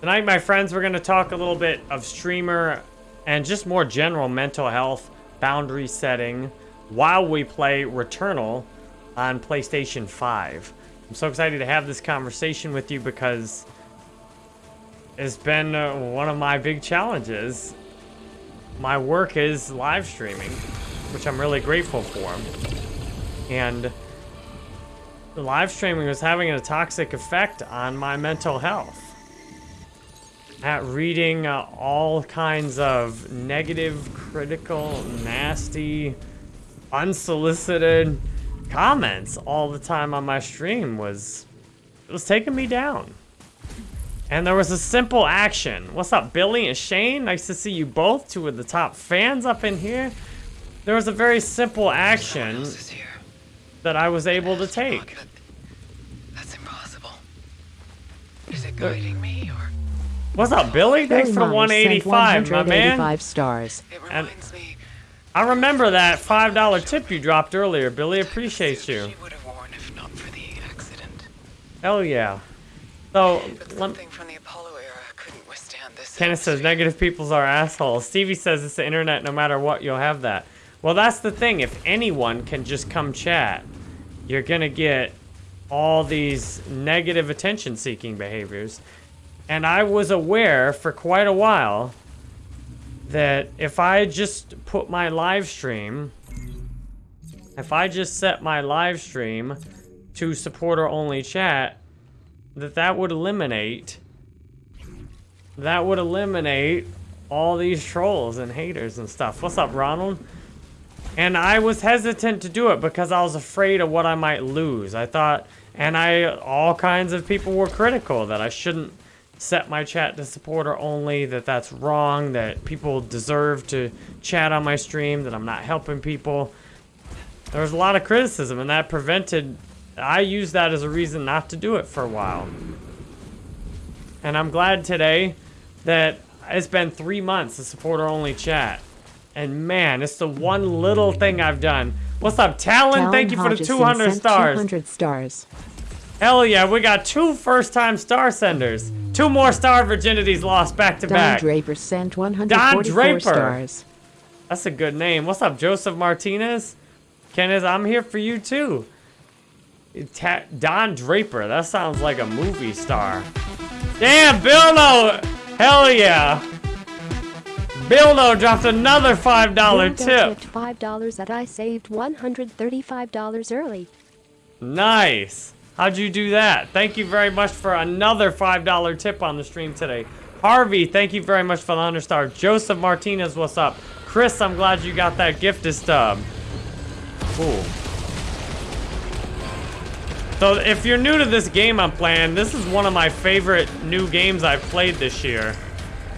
Tonight, my friends, we're going to talk a little bit of streamer and just more general mental health, boundary setting, while we play Returnal on PlayStation 5. I'm so excited to have this conversation with you because it's been uh, one of my big challenges. My work is live streaming, which I'm really grateful for. And the live streaming was having a toxic effect on my mental health. At reading uh, all kinds of negative, critical, nasty, unsolicited comments all the time on my stream was it was taking me down. And there was a simple action. What's up, Billy and Shane? Nice to see you both, two of the top fans up in here. There was a very simple action that I was able to take. That's impossible. Is it guiding me What's up, Billy? Thanks for the Myers sent 185, my man. 185 stars. And- I remember that $5 tip you dropped earlier, Billy. Appreciate you. she would have worn if not for the accident. Hell yeah. So, But something from the Apollo era couldn't withstand this. Kenneth says negative peoples are assholes. Stevie says it's the internet. No matter what, you'll have that. Well, that's the thing. If anyone can just come chat, you're gonna get all these negative attention-seeking behaviors. And I was aware for quite a while that if I just put my live stream, if I just set my live stream to supporter-only chat, that that would eliminate that would eliminate all these trolls and haters and stuff. What's up, Ronald? And I was hesitant to do it because I was afraid of what I might lose. I thought, and I, all kinds of people were critical that I shouldn't set my chat to supporter only, that that's wrong, that people deserve to chat on my stream, that I'm not helping people. There was a lot of criticism, and that prevented, I used that as a reason not to do it for a while. And I'm glad today that it's been three months of supporter only chat. And man, it's the one little thing I've done. What's up, Talon? Talon Thank you for the 200 stars. 200 stars. Hell yeah, we got two first time star senders. Two more star virginities lost back to Don back. Draper sent 144 Draper. stars. That's a good name. What's up, Joseph Martinez? Kenneth, I'm here for you too. Ta- Don Draper, that sounds like a movie star. Damn, Bill No! Hell yeah! Bill No dropped another $5 Bill tip. tipped $5 that I saved $135 early. Nice. How'd you do that? Thank you very much for another $5 tip on the stream today. Harvey, thank you very much for the 100 star. Joseph Martinez, what's up? Chris, I'm glad you got that gifted stub. Cool. So if you're new to this game I'm playing, this is one of my favorite new games I've played this year.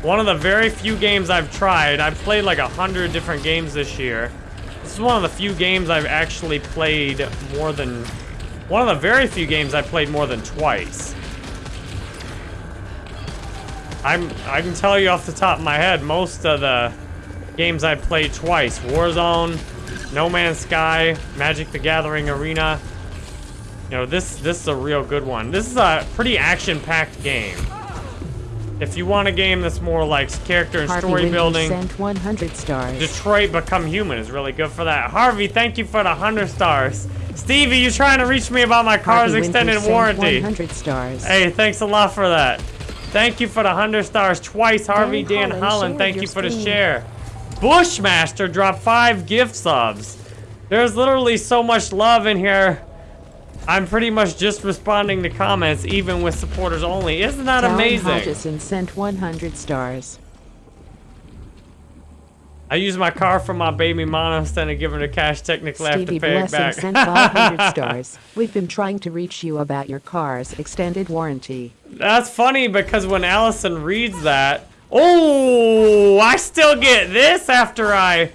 One of the very few games I've tried. I've played like a hundred different games this year. This is one of the few games I've actually played more than... One of the very few games I played more than twice. I'm, I can tell you off the top of my head, most of the games I played twice. Warzone, No Man's Sky, Magic the Gathering Arena. You know, this this is a real good one. This is a pretty action-packed game. If you want a game that's more like character and Harvey story building, sent 100 stars. Detroit Become Human is really good for that. Harvey, thank you for the 100 stars. Stevie, you trying to reach me about my car's Harvey extended warranty. 100 stars. Hey, thanks a lot for that. Thank you for the 100 stars twice, Harvey. Dan, Holland, Holland thank you for the share. Bushmaster dropped five gift subs. There's literally so much love in here. I'm pretty much just responding to comments, even with supporters only. Isn't that Talon amazing? Hodgson sent 100 stars. I use my car for my baby mama instead of giving her cash. Technically, I have to Stevie pay it Blessing back. sent 500 stars. We've been trying to reach you about your car's extended warranty. That's funny because when Allison reads that, oh, I still get this after I,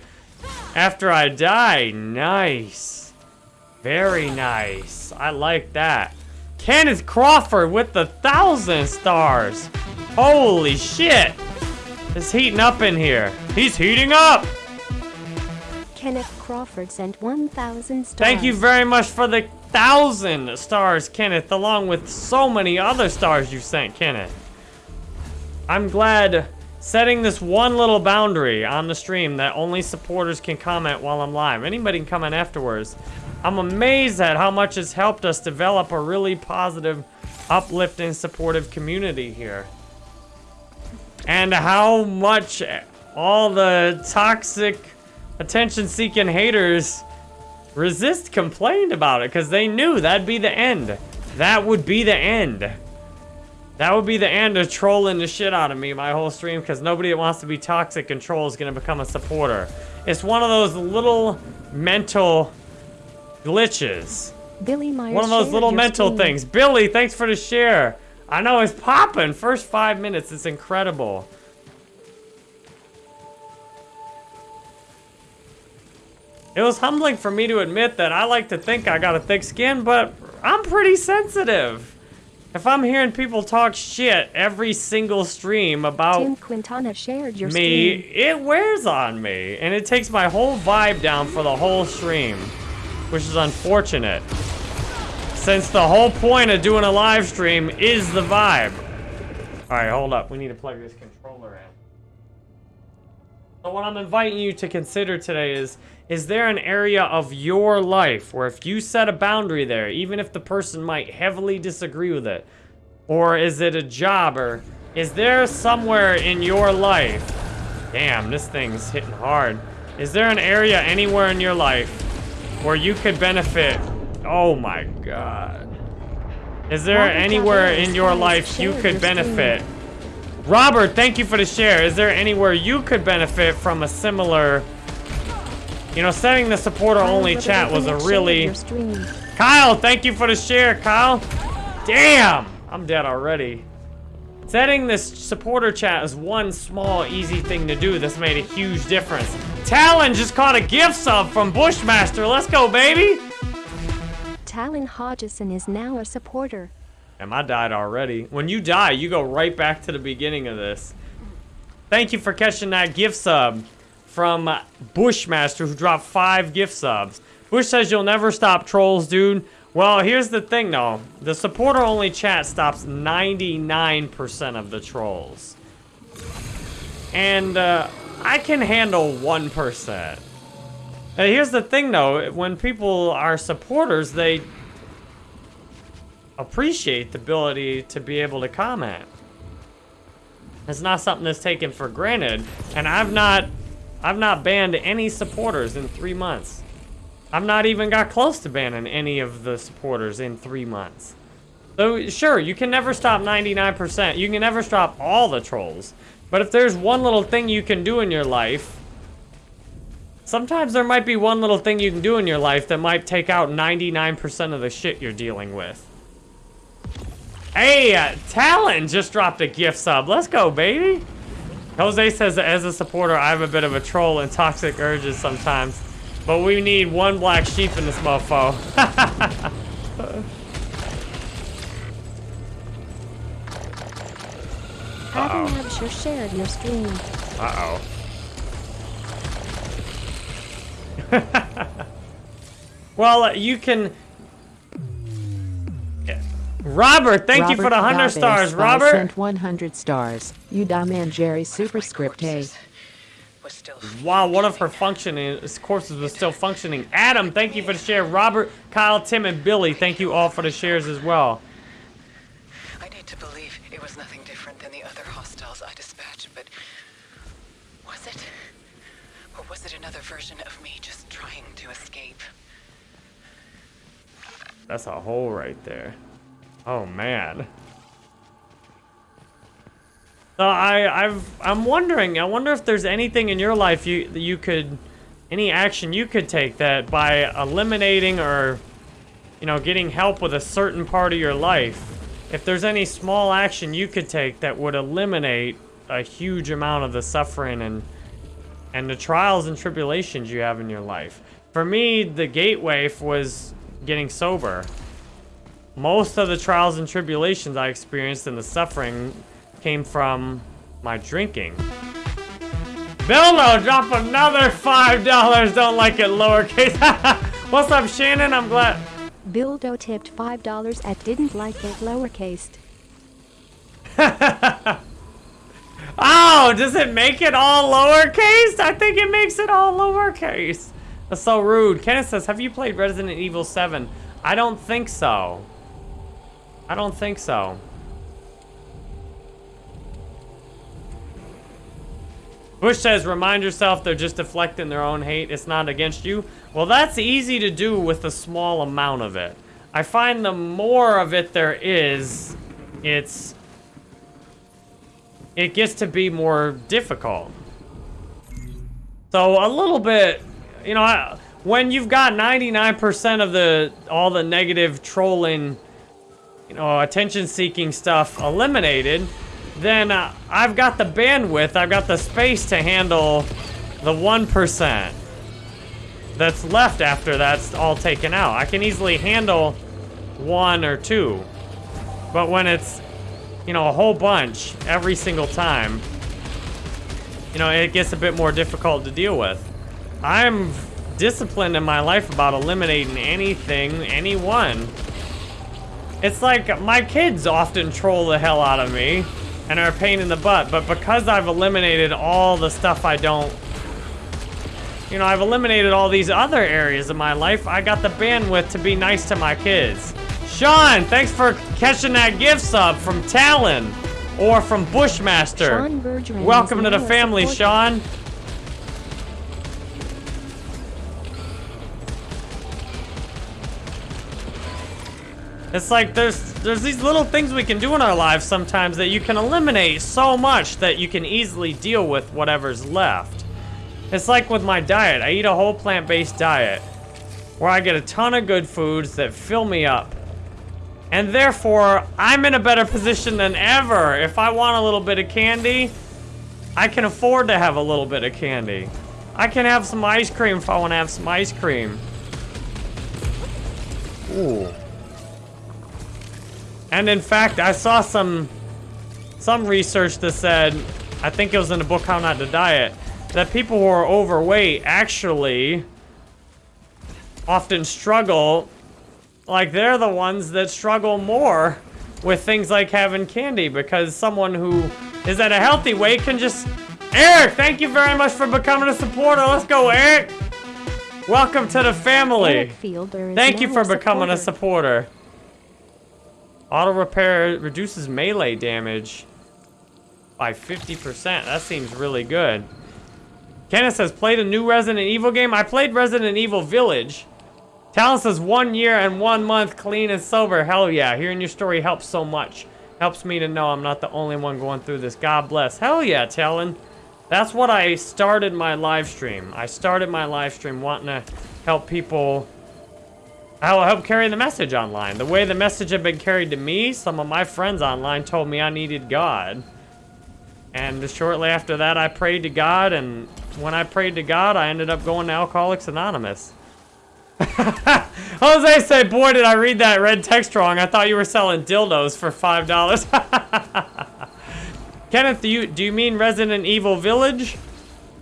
after I die. Nice, very nice. I like that. Kenneth Crawford with the thousand stars. Holy shit! It's heating up in here. He's heating up. Kenneth Crawford sent 1,000 stars. Thank you very much for the thousand stars, Kenneth, along with so many other stars you sent, Kenneth. I'm glad setting this one little boundary on the stream that only supporters can comment while I'm live. Anybody can comment afterwards. I'm amazed at how much it's helped us develop a really positive, uplifting, supportive community here. And how much all the toxic, attention-seeking haters resist complained about it because they knew that'd be the end. That would be the end. That would be the end of trolling the shit out of me my whole stream because nobody that wants to be toxic and troll is going to become a supporter. It's one of those little mental glitches. Billy Myers One of those little mental stream. things. Billy, thanks for the share. I know it's popping. First five minutes, it's incredible. It was humbling for me to admit that I like to think I got a thick skin, but I'm pretty sensitive. If I'm hearing people talk shit every single stream about Tim Quintana shared your me, stream. it wears on me, and it takes my whole vibe down for the whole stream, which is unfortunate. Since the whole point of doing a live stream is the vibe. All right, hold up. We need to plug this controller in. So what I'm inviting you to consider today is, is there an area of your life where if you set a boundary there, even if the person might heavily disagree with it, or is it a job, or is there somewhere in your life, damn, this thing's hitting hard. Is there an area anywhere in your life where you could benefit? Oh my God. Is there anywhere in your life you could benefit? Robert, thank you for the share. Is there anywhere you could benefit from a similar, you know, setting the supporter only chat was a really, shared your stream. Kyle, thank you for the share, Kyle. Damn, I'm dead already. Setting this supporter chat is one small, easy thing to do This made a huge difference. Talon just caught a gift sub from Bushmaster. Let's go, baby. Talon Hodgson is now a supporter. Damn, I died already. When you die, you go right back to the beginning of this. Thank you for catching that gift sub from Bushmaster, who dropped five gift subs. Bush says you'll never stop trolls, dude. Well, here's the thing, though. The supporter-only chat stops 99% of the trolls. And uh, I can handle 1%. Here's the thing, though. When people are supporters, they appreciate the ability to be able to comment. It's not something that's taken for granted, and I've not, I've not banned any supporters in three months. I've not even got close to banning any of the supporters in three months. So sure, you can never stop 99%. You can never stop all the trolls. But if there's one little thing you can do in your life, sometimes there might be one little thing you can do in your life that might take out 99% of the shit you're dealing with. Hey, uh, Talon just dropped a gift sub. Let's go, baby. Jose says that as a supporter, I have a bit of a troll and toxic urges sometimes. But we need one black sheep in this mofo. Adam Absher shared your stream. Uh-oh. well, uh, you can... Robert, thank you for the 100 Robert stars, Robert. sent 100 stars. You dumb and Jerry superscript A. Corpses Was still Wow, one of her functioning courses was still functioning. Adam, thank you for the share. Robert, Kyle, Tim, and Billy, thank you all for the shares as well. That's a hole right there. Oh man. So I, I've, I'm wondering. I wonder if there's anything in your life you you could, any action you could take that by eliminating or, you know, getting help with a certain part of your life. If there's any small action you could take that would eliminate a huge amount of the suffering and and the trials and tribulations you have in your life. For me, the gateway was getting sober. Most of the trials and tribulations I experienced and the suffering came from my drinking. Bilno, drop another $5. Don't like it lowercase. What's up, Shannon? I'm glad. Bildo tipped $5 at didn't like it lowercased. oh, Does it make it all lowercase? I think it makes it all lowercase. That's so rude. Kenneth says, have you played Resident Evil 7? I don't think so. I don't think so. Bush says, remind yourself they're just deflecting their own hate. It's not against you. Well, that's easy to do with a small amount of it. I find the more of it there is, it's... It gets to be more difficult. So a little bit, you know, when you've got 99% of the, all the negative trolling, you know, attention-seeking stuff eliminated, then uh, I've got the bandwidth, I've got the space to handle the 1% that's left after that's all taken out. I can easily handle one or two. But when it's, you know, a whole bunch every single time, you know, it gets a bit more difficult to deal with. I'm disciplined in my life about eliminating anything, anyone. It's like my kids often troll the hell out of me and are a pain in the butt, but because I've eliminated all the stuff I don't you know, I've eliminated all these other areas of my life. I got the bandwidth to be nice to my kids. Sean, thanks for catching that gift sub from Talon or from Bushmaster. Welcome to the family. Sean. It's like there's there's these little things we can do in our lives sometimes that you can eliminate so much that you can easily deal with whatever's left. It's like with my diet. I eat a whole plant-based diet where I get a ton of good foods that fill me up. And therefore, I'm in a better position than ever. If I want a little bit of candy, I can afford to have a little bit of candy. I can have some ice cream if I want to have some ice cream. Ooh. And in fact, I saw some some research that said, I think it was in the book How Not to Diet, that people who are overweight actually often struggle, like they're the ones that struggle more with things like having candy because someone who is at a healthy weight can just... Eric, thank you very much for becoming a supporter. Let's go, Eric. Welcome to the family. Eric Fielder is Thank you for becoming a supporter. Auto repair reduces melee damage by 50%. That seems really good. Kenneth says, played a new Resident Evil game? I played Resident Evil Village. Talon says, one year and one month clean and sober. Hell yeah. Hearing your story helps so much. Helps me to know I'm not the only one going through this. God bless. Hell yeah, Talon. That's what I started my live stream. I started my live stream wanting to help people I'll help carry the message online. The way the message had been carried to me, some of my friends online told me I needed God. And shortly after that, I prayed to God, and when I prayed to God, I ended up going to Alcoholics Anonymous. Jose said, boy, did I read that red text wrong. I thought you were selling dildos for $5. Kenneth, do you, do you mean Resident Evil Village?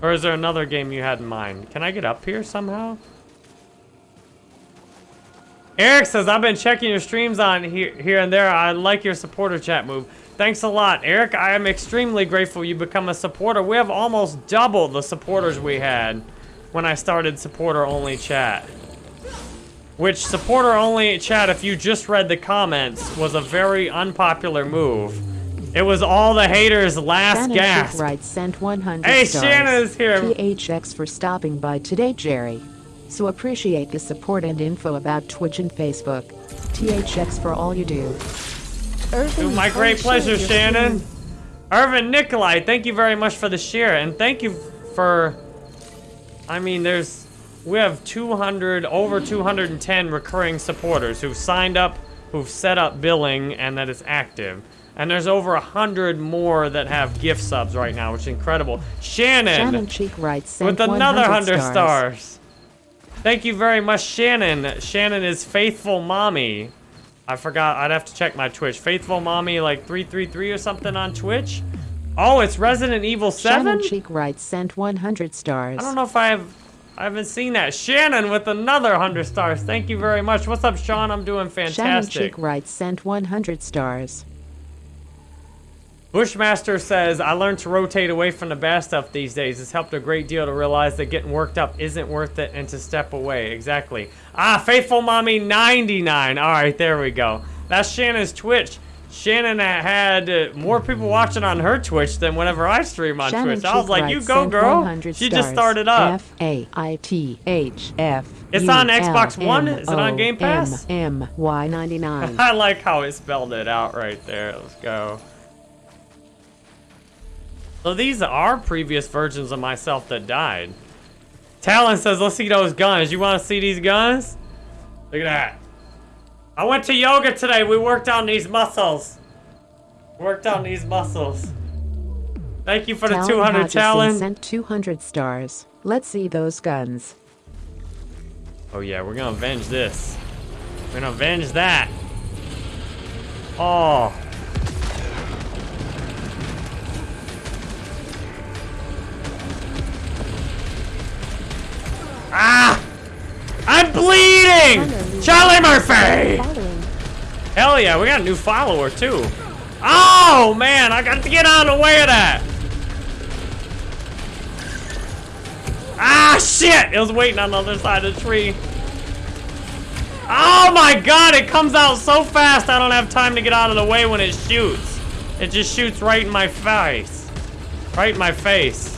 Or is there another game you had in mind? Can I get up here somehow? Eric says, I've been checking your streams on here, here and there. I like your supporter chat move. Thanks a lot, Eric. I am extremely grateful you become a supporter. We have almost double the supporters we had when I started supporter-only chat. Which supporter-only chat, if you just read the comments, was a very unpopular move. It was all the haters' last Shannon gasp. Right sent 100 Hey, stars. Shannon is here. THX for stopping by today, Jerry. So appreciate the support and info about Twitch and Facebook. THX for all you do. Irvin, Dude, my great pleasure, Shannon. screen. Irvin Nikolai, thank you very much for the share, and thank you for. I mean, there's we have 200 over 210 recurring supporters who've signed up, who've set up billing, and that is active. And there's over a hundred more that have gift subs right now, which is incredible. Shannon, Shannon Cheek writes with another 100 100 stars. Thank you very much, Shannon. Shannon is faithful mommy. I forgot. I'd have to check my Twitch. Faithful mommy, like 333 or something on Twitch. Oh, it's Resident Evil 7? Shannon Cheek writes sent 100 stars. I don't know if I have. I haven't seen that. Shannon with another 100 stars. Thank you very much. What's up, Sean? I'm doing fantastic. Shannon. Cheek writes sent 100 stars. Bushmaster says, I learned to rotate away from the bad stuff these days. It's helped a great deal to realize that getting worked up isn't worth it and to step away. Exactly. Ah, Faithful Mommy 99. All right, there we go. That's Shannon's Twitch. Shannon had uh, more people watching on her Twitch than whenever I stream on Shannon Twitch. I was like, you go, girl. She just started up. F A I T H F. It's on Xbox One? Is it on Game Pass? M Y 99. I like how it spelled it out right there. Let's go. So these are previous versions of myself that died. Talon says, let's see those guns. You want to see these guns? Look at that. I went to yoga today. We worked on these muscles. Worked on these muscles. Thank you for the 200 Hodgson Talon. sent 200 stars. Let's see those guns. Oh yeah, we're gonna avenge this. We're gonna avenge that. Oh. Ah! I'm bleeding! Charlie Murphy! Hell yeah, we got a new follower too. Oh man, I got to get out of the way of that. Ah shit! It was waiting on the other side of the tree. Oh my god, it comes out so fast I don't have time to get out of the way when it shoots. It just shoots right in my face. Right in my face.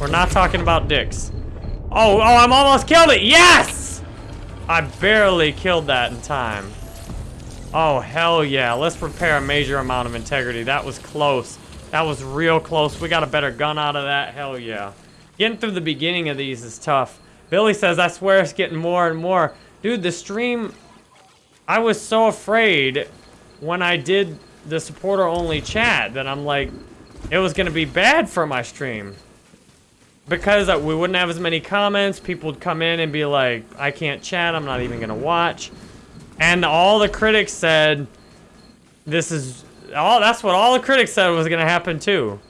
We're not talking about dicks. Oh, oh, I'm almost killed it. Yes! I barely killed that in time. Oh, hell yeah. Let's repair a major amount of integrity. That was close. That was real close. We got a better gun out of that. Hell yeah. Getting through the beginning of these is tough. Billy says, I swear it's getting more and more. Dude, the stream... I was so afraid when I did the supporter-only chat that I'm like, it was going to be bad for my stream. Because we wouldn't have as many comments, people would come in and be like, I can't chat, I'm not even going to watch. And all the critics said, this is, all. that's what all the critics said was going to happen too.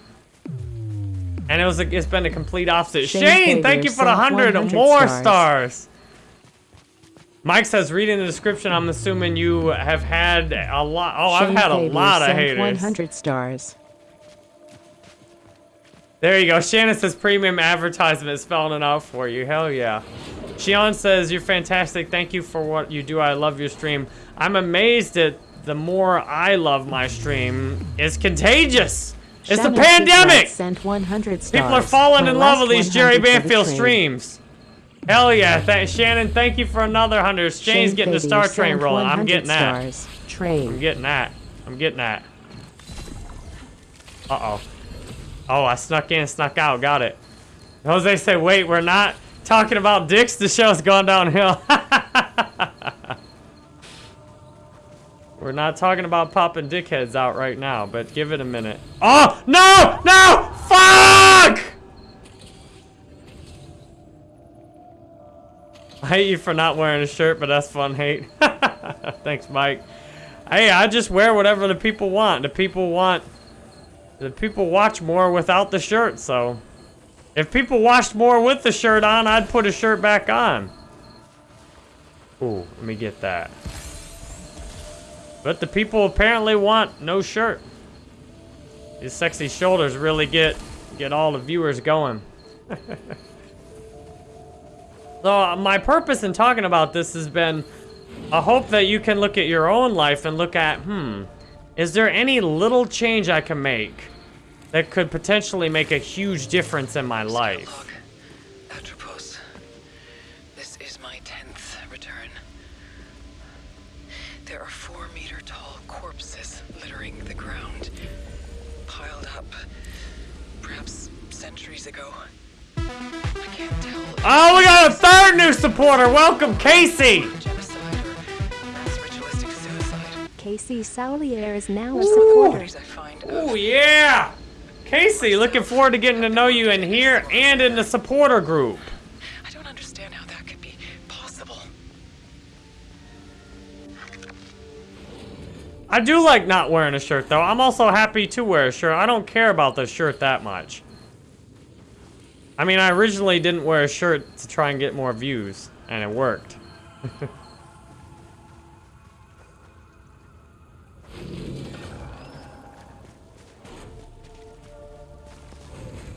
And it was, a, it's been a complete opposite. Shane Shane, thank you for the 100 100 more stars. stars. Mike says, reading the description, I'm assuming you have had a lot. Oh, I've Shane had a lot of haters. 100 stars. There you go. Shannon says premium advertisement spelling it out for you. Hell yeah. Shion says, you're fantastic. Thank you for what you do. I love your stream. I'm amazed at the more I love my stream. It's contagious. It's Shannon the pandemic. Sent 100 stars. People are falling My in love with these Jerry 100 the Banfield streams. Hell yeah. Th Shannon, thank you for another 100. Shane's Shane getting the Star Train rolling. I'm 100 getting that. stars. I'm getting that. I'm getting that. Uh-oh. Oh, I snuck in, snuck out. Got it. Jose said, wait, we're not talking about dicks. The show's gone downhill. we're not talking about popping dickheads out right now, but give it a minute. Oh, no, no, fuck! I hate you for not wearing a shirt, but that's fun hate. Thanks, Mike. Hey, I just wear whatever the people want. The people want, the people watch more without the shirt, so. If people watched more with the shirt on, I'd put a shirt back on. Ooh, let me get that. But the people apparently want no shirt. These sexy shoulders really get get all the viewers going. so uh, my purpose in talking about this has been I hope that you can look at your own life and look at, hmm, is there any little change I can make that could potentially make a huge difference in my life? Atropos. This is my tenth return. There are four meter tall corpses littering the ground, piled up, perhaps centuries ago. I can't tell. Oh, we got a third new supporter. Welcome, Casey. Casey Saulier is now a supporter. Stories I find of Oh, yeah. Casey, looking forward to getting to know you in here and in the supporter group. I don't understand how that could be possible. I do like not wearing a shirt, though. I'm also happy to wear a shirt. I don't care about the shirt that much. I mean, I originally didn't wear a shirt to try and get more views, and it worked.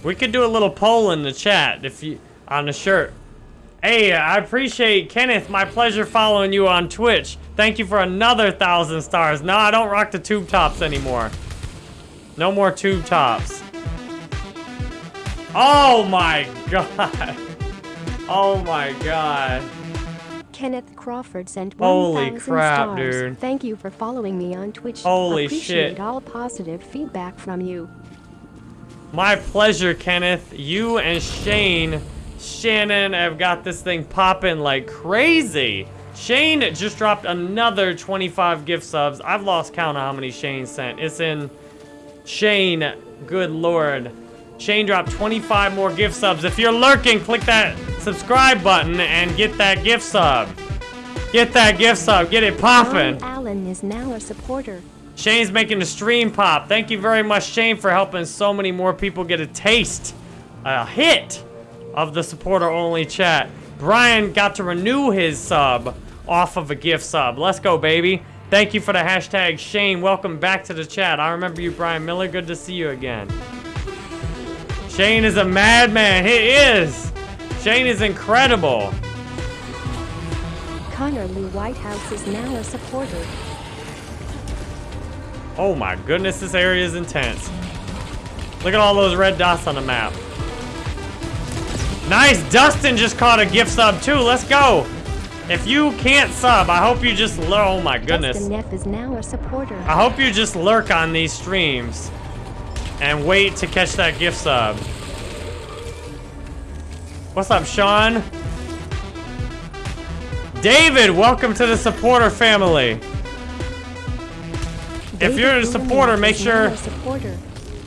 We could do a little poll in the chat if you on the shirt. Hey, I appreciate Kenneth. My pleasure following you on Twitch. Thank you for another thousand stars. No, I don't rock the tube tops anymore. No more tube tops. Oh my god. Oh my god. Kenneth Crawford sent Holy 1,000 crap, stars. dude. Thank you for following me on Twitch. Holy Appreciate shit. all positive feedback from you. My pleasure, Kenneth. You and Shane, Shannon have got this thing popping like crazy. Shane just dropped another 25 gift subs. I've lost count of how many Shane sent. It's in Shane, good lord. Shane dropped 25 more gift subs. If you're lurking, click that subscribe button and get that gift sub. Get that gift sub. Get it popping. Alan is now a supporter. Shane's making the stream pop. Thank you very much, Shane, for helping so many more people get a taste, a hit of the supporter only chat. Brian got to renew his sub off of a gift sub. Let's go, baby. Thank you for the hashtag Shane. Welcome back to the chat. I remember you, Brian Miller. Good to see you again. Shane is a madman. He is. Shane is incredible. Connor Lee Whitehouse is now a supporter. Oh my goodness, this area is intense. Look at all those red dots on the map. Nice, Dustin just caught a gift sub too. Let's go. If you can't sub, I hope you just lurk. Oh my goodness. Dustin Neff is now a supporter. I hope you just lurk on these streams and wait to catch that gift sub. What's up, Sean? David, welcome to the supporter family. If you're a supporter, make sure supporter.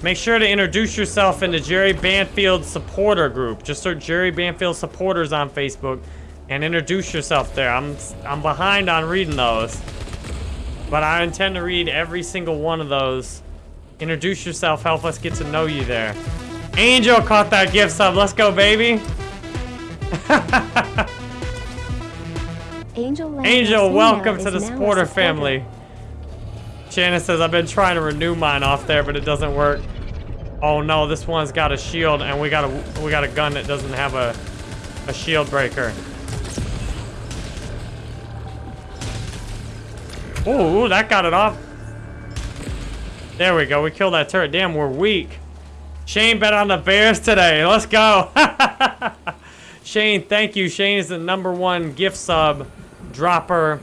Make sure to introduce yourself in the Jerry Banfield supporter group. Just search Jerry Banfield supporters on Facebook and introduce yourself there. I'm I'm behind on reading those. But I intend to read every single one of those. Introduce yourself, help us get to know you there. Angel caught that gift sub. Let's go, baby. Angel Angel, welcome to the supporter supporter. family. Shannon says, I've been trying to renew mine off there, but it doesn't work. Oh no, this one's got a shield, and we got a we got a gun that doesn't have a a shield breaker. Ooh, that got it off. There we go. We killed that turret. Damn, we're weak. Shane bet on the Bears today. Let's go. Shane, thank you. Shane is the number one gift sub dropper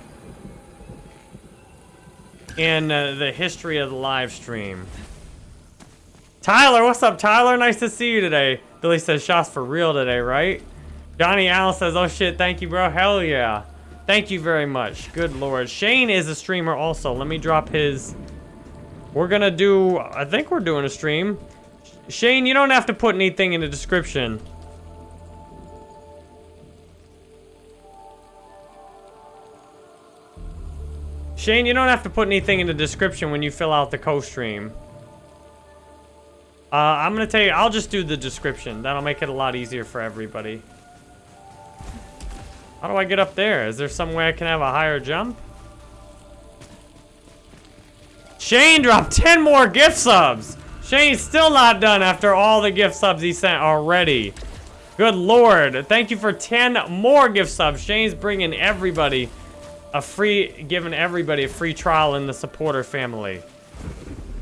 in uh, the history of the live stream. Tyler, what's up, Tyler? Nice to see you today. Billy says shots for real today, right? Johnny Allen says, oh shit, thank you, bro. Hell yeah. Thank you very much. Good lord. Shane is a streamer also. Let me drop his... We're gonna do... I think we're doing a stream. Shane, you don't have to put anything in the description. Shane, you don't have to put anything in the description when you fill out the co-stream. Uh, I'm gonna tell you, I'll just do the description. That'll make it a lot easier for everybody. How do I get up there? Is there some way I can have a higher jump? Shane dropped 10 more gift subs! Shane's still not done after all the gift subs he sent already. Good lord. Thank you for 10 more gift subs. Shane's bringing everybody a free, giving everybody a free trial in the supporter family.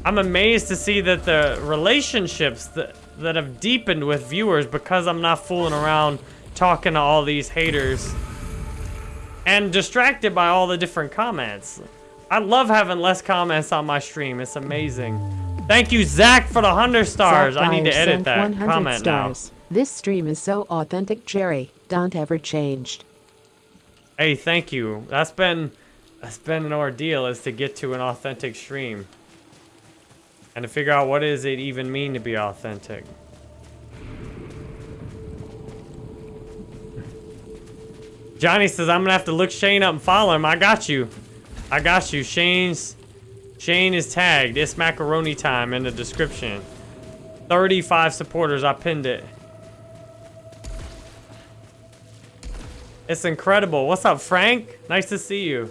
I'm amazed to see that the relationships that, that have deepened with viewers because I'm not fooling around talking to all these haters and distracted by all the different comments. I love having less comments on my stream. It's amazing. Thank you, Zach, for the 100 stars. I need to edit that comment stars. This stream is so authentic, Jerry. Don't ever changed. Hey, thank you. That's been that's been an ordeal is to get to an authentic stream. And to figure out what does it even mean to be authentic. Johnny says I'm gonna have to look Shane up and follow him. I got you. I got you. Shane's Shane is tagged. It's macaroni time in the description. 35 supporters. I pinned it. It's incredible. What's up, Frank? Nice to see you.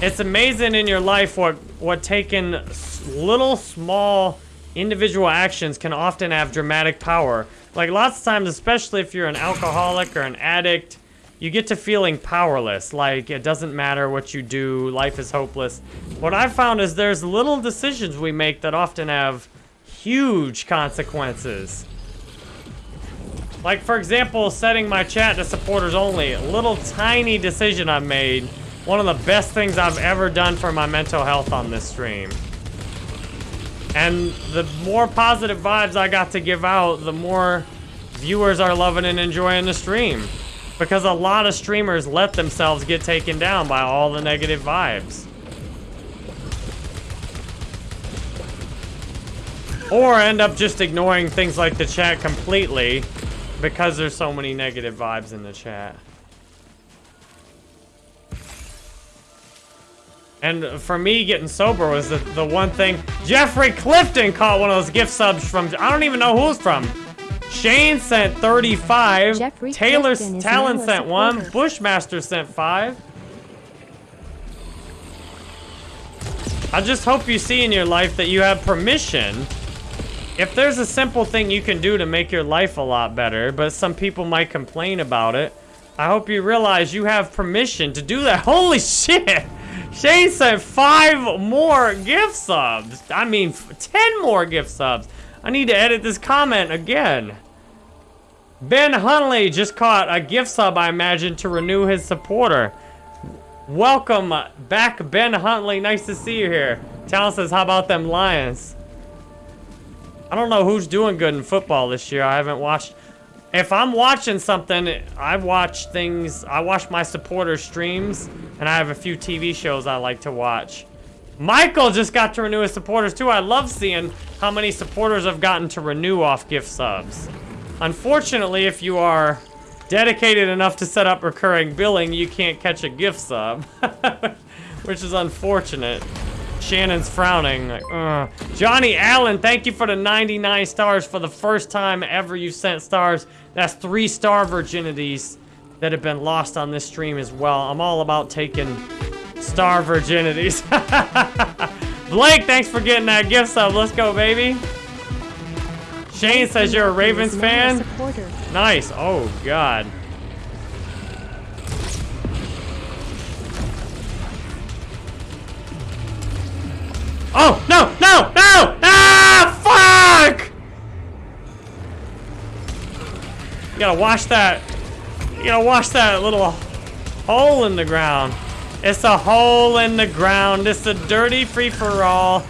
It's amazing in your life what what taking little small individual actions can often have dramatic power. Like lots of times, especially if you're an alcoholic or an addict, you get to feeling powerless. Like it doesn't matter what you do, life is hopeless. What I've found is there's little decisions we make that often have huge consequences. Like, for example, setting my chat to supporters only. A little tiny decision I've made. One of the best things I've ever done for my mental health on this stream. And the more positive vibes I got to give out, the more viewers are loving and enjoying the stream. Because a lot of streamers let themselves get taken down by all the negative vibes. Or end up just ignoring things like the chat completely because there's so many negative vibes in the chat. And for me, getting sober was the, the one thing. Jeffrey Clifton caught one of those gift subs from, I don't even know who's from. Shane sent 35. Jeffrey Taylor Clifton Talon sent one. Bushmaster sent five. I just hope you see in your life that you have permission. If there's a simple thing you can do to make your life a lot better, but some people might complain about it, I hope you realize you have permission to do that. Holy shit! Shane sent five more gift subs. I mean, ten more gift subs. I need to edit this comment again. Ben Hunley just caught a gift sub, I imagine, to renew his supporter. Welcome back, Ben Huntley. Nice to see you here. Talon says, how about them Lions? I don't know who's doing good in football this year. I haven't watched. If I'm watching something, I watch things. I watch my supporters' streams, and I have a few TV shows I like to watch. Michael just got to renew his supporters too. I love seeing how many supporters have gotten to renew off gift subs. Unfortunately, if you are dedicated enough to set up recurring billing, you can't catch a gift sub, which is unfortunate. Shannon's frowning. Like. Johnny Allen, thank you for the 99 stars for the first time ever you sent stars. That's three star virginities that have been lost on this stream as well. I'm all about taking star virginities. Blake, thanks for getting that gift sub. Let's go, baby. Shane says you're a Ravens Is now a fan. Nice. Oh, God. Oh, no, no, no! Ah, fuck! You gotta wash that. You gotta wash that little hole in the ground. It's a hole in the ground. It's a dirty free-for-all.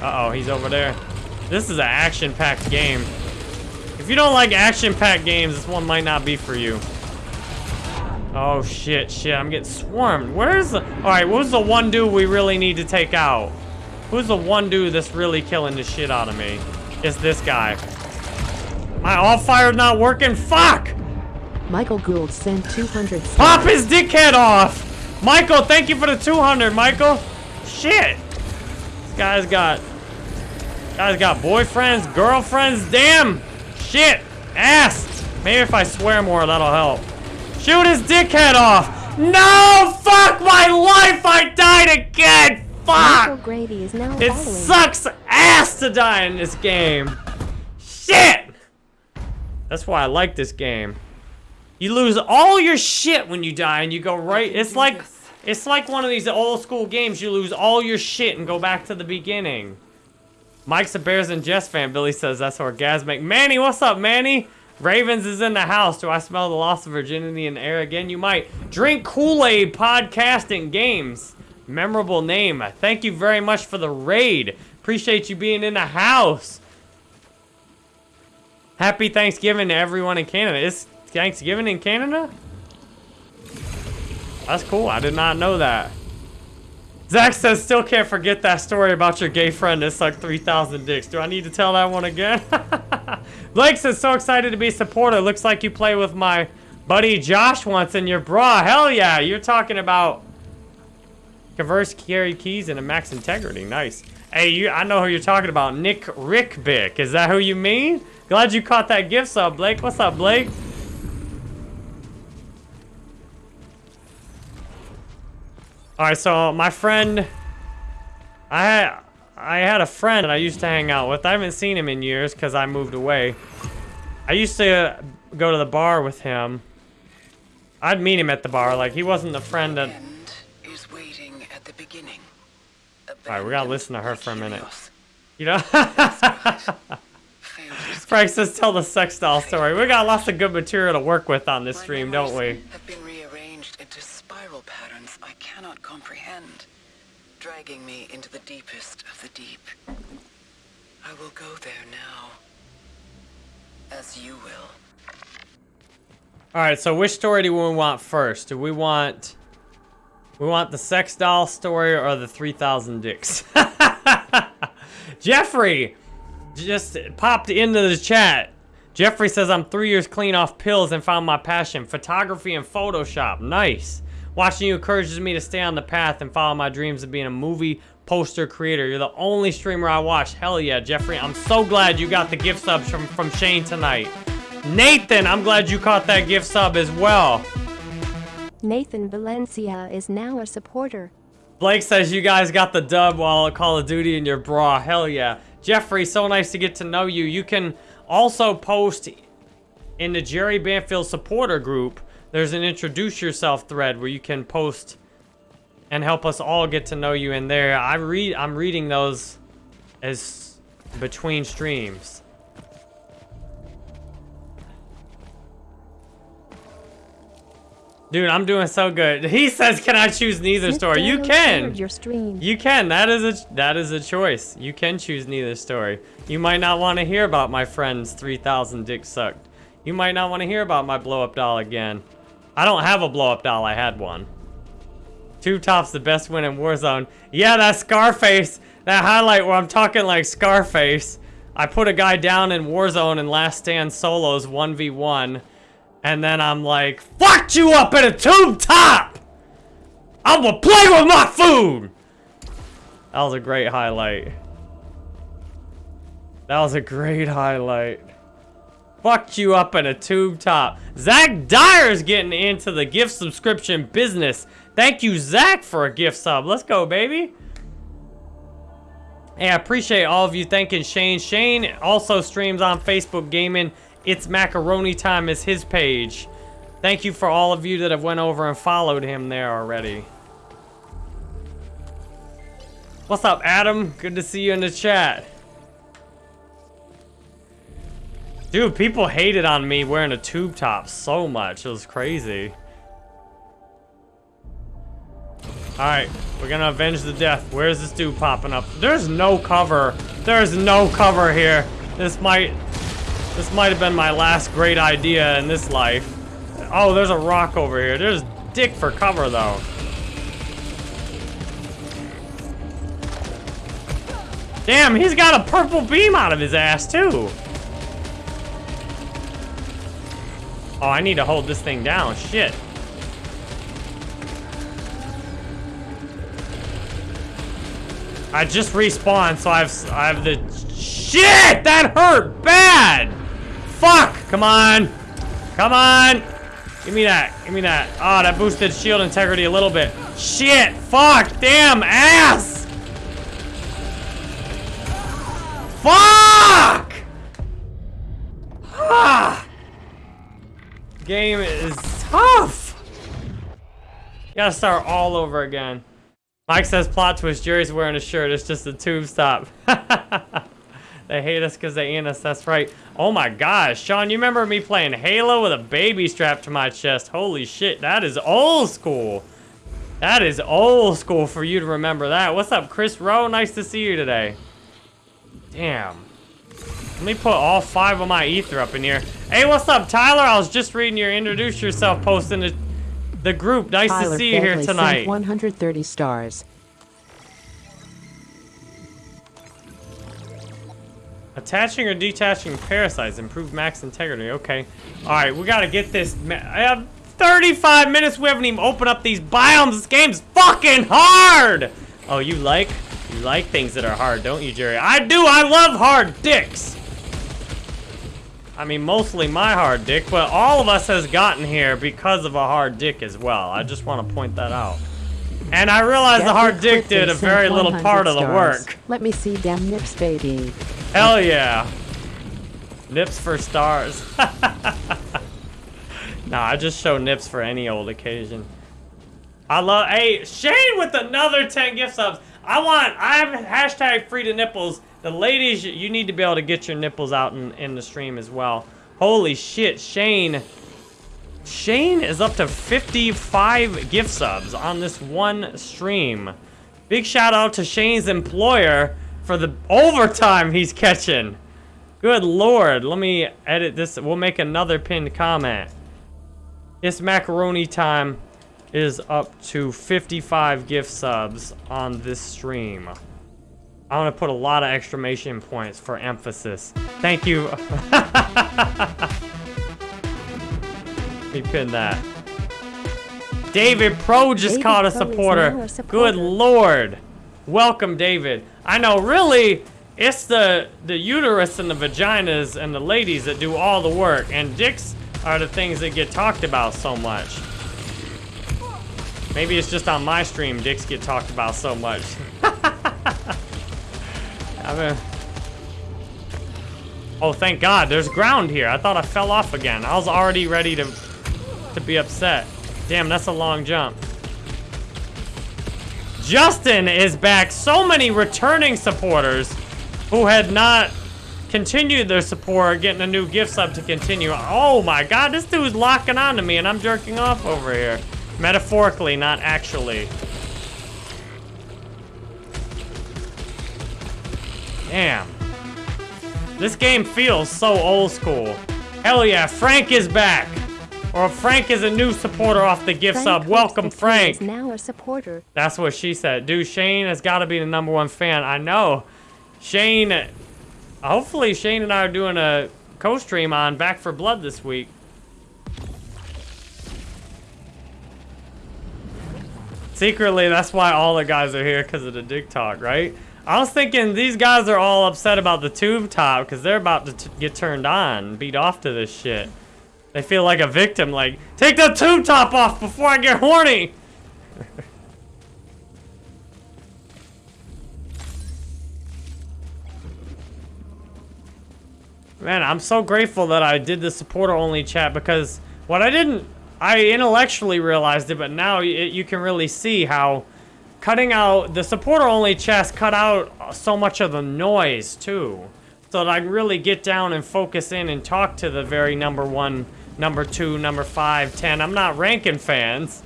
Uh-oh, he's over there. This is an action-packed game. If you don't like action-packed games, this one might not be for you. Oh, shit, shit. I'm getting swarmed. Where's the... Alright, who's the one dude we really need to take out? Who's the one dude that's really killing the shit out of me? It's this guy. My all-fire's not working? Fuck! Michael Gould sent 200 Pop his dickhead off! Michael, thank you for the 200, Michael. Shit. This guy's got... Guy's got boyfriends, girlfriends, damn! Shit! Ass! Maybe if I swear more, that'll help. Shoot his dickhead off! No! Fuck my life! I died again! Fuck! Grady is now It sucks ass to die in this game. Shit! That's why I like this game. You lose all your shit when you die and you go right. It's like it's like one of these old school games. You lose all your shit and go back to the beginning. Mike's a Bears and Jets fan. Billy says that's orgasmic. Manny, what's up, Manny? Ravens is in the house. Do I smell the loss of virginity in the air again? You might. Drink Kool-Aid podcasting games. Memorable name. Thank you very much for the raid. Appreciate you being in the house. Happy Thanksgiving to everyone in Canada. Is Thanksgiving in Canada? That's cool. I did not know that. Zach says, still can't forget that story about your gay friend that sucked 3,000 dicks. Do I need to tell that one again? Blake says, so excited to be a supporter. Looks like you play with my buddy Josh once in your bra. Hell yeah. You're talking about converse carry keys and a max integrity. Nice. Hey, you, I know who you're talking about. Nick Rickbick. Is that who you mean? Glad you caught that gift sub, Blake. What's up, Blake? All right, so my friend, I I had a friend that I used to hang out with. I haven't seen him in years because I moved away. I used to go to the bar with him. I'd meet him at the bar. Like, he wasn't the friend that... End is waiting at the beginning. Alright, we gotta listen to her for a minute. You know? Frank says tell the sex doll story. We got lots of good material to work with on this stream, don't we? Have been rearranged into spiral patterns I cannot comprehend, dragging me into the deepest of the deep. I will go there now, as you will. Alright, so which story do we want first? Do we want... We want the sex doll story or the 3,000 dicks? Jeffrey just popped into the chat. Jeffrey says, I'm three years clean off pills and found my passion. Photography and Photoshop. Nice. Watching you encourages me to stay on the path and follow my dreams of being a movie poster creator. You're the only streamer I watch. Hell yeah, Jeffrey. I'm so glad you got the gift subs from, from Shane tonight. Nathan, I'm glad you caught that gift sub as well. Nathan Valencia is now a supporter. Blake says you guys got the dub while Call of Duty in your bra. Hell yeah. Jeffrey, so nice to get to know you. You can also post in the Jerry Banfield supporter group. There's an introduce yourself thread where you can post and help us all get to know you in there. I read I'm reading those as between streams. Dude, I'm doing so good. He says, "Can I choose neither Smith story?" You can. Your stream. You can. That is a that is a choice. You can choose neither story. You might not want to hear about my friend's 3,000 dick sucked. You might not want to hear about my blow up doll again. I don't have a blow up doll. I had one. Two tops the best win in Warzone. Yeah, that Scarface. That highlight where I'm talking like Scarface. I put a guy down in Warzone in Last Stand solos 1v1. And then I'm like, fucked you up in a tube top! I will play with my food! That was a great highlight. That was a great highlight. Fucked you up in a tube top. Zach Dyer's getting into the gift subscription business. Thank you, Zach, for a gift sub. Let's go, baby. Hey, I appreciate all of you thanking Shane. Shane also streams on Facebook Gaming. It's Macaroni Time is his page. Thank you for all of you that have went over and followed him there already. What's up, Adam? Good to see you in the chat. Dude, people hated on me wearing a tube top so much. It was crazy. Alright, we're gonna avenge the death. Where's this dude popping up? There's no cover. There's no cover here. This might... This might have been my last great idea in this life. Oh, there's a rock over here. There's dick for cover, though. Damn, he's got a purple beam out of his ass, too. Oh, I need to hold this thing down. Shit. I just respawned, so I've I have the shit. That hurt bad. Fuck. Come on. Come on. Give me that. Give me that. Oh, that boosted shield integrity a little bit. Shit. Fuck. Damn ass. Fuck. Ah. Game is tough. You gotta start all over again. Mike says plot twist, Jerry's wearing a shirt, it's just a tube stop. they hate us because they ain't us, that's right. Oh my gosh, Sean, you remember me playing Halo with a baby strapped to my chest? Holy shit, that is old school. That is old school for you to remember that. What's up, Chris Rowe? Nice to see you today. Damn. Let me put all five of my ether up in here. Hey, what's up, Tyler? I was just reading your introduce yourself post in the, the group. Nice Tyler to see you here tonight. 130 stars. Attaching or detaching parasites improve max integrity. Okay. All right, we gotta get this. I have 35 minutes. We haven't even opened up these biomes. This game's fucking hard. Oh, you like you like things that are hard, don't you, Jerry? I do. I love hard dicks. I mean, mostly my hard dick, but all of us has gotten here because of a hard dick as well. I just want to point that out. And I realized the hard dick did a very little part of the stars. work. Let me see them nips, baby. Hell yeah. Nips for stars. nah, I just show nips for any old occasion. I love, hey, Shane with another 10 gift subs. I want, I'm hashtag free to nipples. The ladies, you need to be able to get your nipples out in, in the stream as well. Holy shit, Shane. Shane is up to 55 gift subs on this one stream. Big shout out to Shane's employer for the overtime he's catching. Good lord, let me edit this. We'll make another pinned comment. It's macaroni time is up to 55 gift subs on this stream. I want to put a lot of exclamation points for emphasis. Thank you. Me pin that. David Pro just David caught a supporter. a supporter. Good lord. Welcome, David. I know, really, it's the the uterus and the vaginas and the ladies that do all the work, and dicks are the things that get talked about so much. Maybe it's just on my stream dicks get talked about so much. I mean, oh, thank God, there's ground here. I thought I fell off again. I was already ready to to be upset. Damn, that's a long jump. Justin is back. So many returning supporters who had not continued their support, getting a new gift sub to continue. Oh my god, this dude's locking on to me and I'm jerking off over here. Metaphorically, not actually. Damn. This game feels so old school. Hell yeah, Frank is back. Or Frank is a new supporter off the gift Frank sub. Welcome, Frank. now a supporter. That's what she said. Dude, Shane has got to be the number one fan. I know. Shane, hopefully Shane and I are doing a co-stream on Back 4 Blood this week. Secretly, that's why all the guys are here, because of the dick talk, right? I was thinking these guys are all upset about the tube top, because they're about to t get turned on, beat off to this shit. They feel like a victim, like, take the tube top off before I get horny! Man, I'm so grateful that I did the supporter only chat because what I didn't, I intellectually realized it, but now it, you can really see how cutting out the supporter only chest cut out so much of the noise too. So that I can really get down and focus in and talk to the very number one, number two, number five, ten. I'm not ranking fans,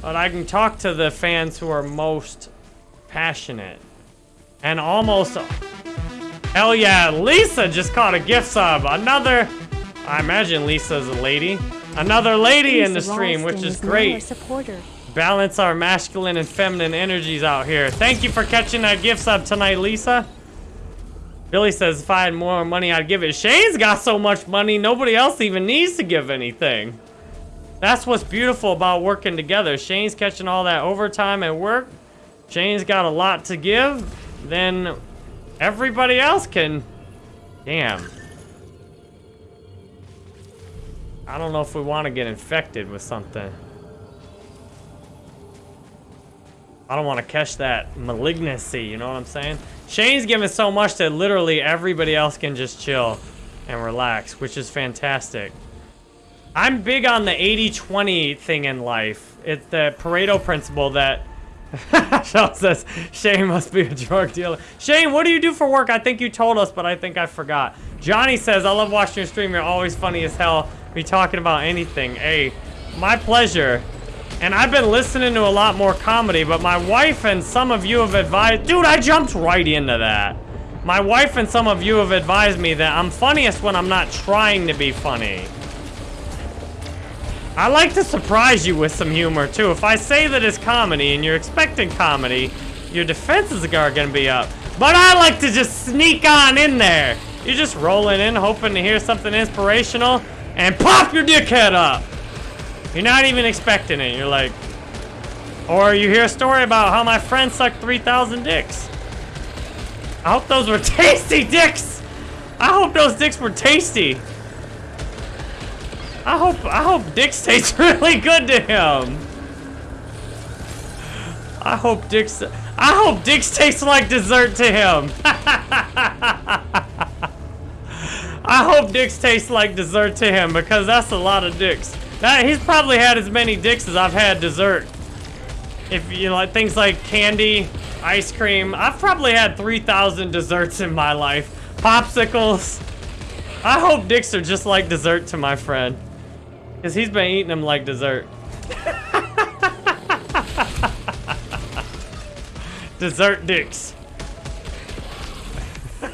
but I can talk to the fans who are most passionate and almost Hell yeah, Lisa just caught a gift sub. Another, I imagine Lisa's a lady. Another lady in the Lisa stream, which Ralston is great. supporter. Balance our masculine and feminine energies out here. Thank you for catching that gift sub tonight, Lisa. Billy says if I had more money, I'd give it. Shane's got so much money, nobody else even needs to give anything. That's what's beautiful about working together. Shane's catching all that overtime at work. Shane's got a lot to give. Then everybody else can... Damn. I don't know if we want to get infected with something. I don't want to catch that malignancy, you know what I'm saying? Shane's giving so much that literally everybody else can just chill and relax, which is fantastic. I'm big on the 80-20 thing in life. It's the Pareto principle that Sean says, Shane must be a drug dealer. Shane, what do you do for work? I think you told us, but I think I forgot. Johnny says, I love watching your stream. You're always funny as hell. Be talking about anything. Hey, my pleasure. And I've been listening to a lot more comedy, but my wife and some of you have advised... Dude, I jumped right into that. My wife and some of you have advised me that I'm funniest when I'm not trying to be funny. I like to surprise you with some humor, too. If I say that it's comedy and you're expecting comedy, your defenses are gonna be up. But I like to just sneak on in there. You're just rolling in, hoping to hear something inspirational, and pop your dickhead up. You're not even expecting it. You're like, or you hear a story about how my friend sucked 3,000 dicks. I hope those were tasty dicks. I hope those dicks were tasty. I hope I hope dicks taste really good to him. I hope dicks. I hope dicks taste like dessert to him. I hope dicks taste like dessert to him because that's a lot of dicks. That he's probably had as many dicks as I've had dessert. If you like things like candy, ice cream, I've probably had 3,000 desserts in my life. Popsicles. I hope dicks are just like dessert to my friend. Because he's been eating them like dessert. dessert dicks.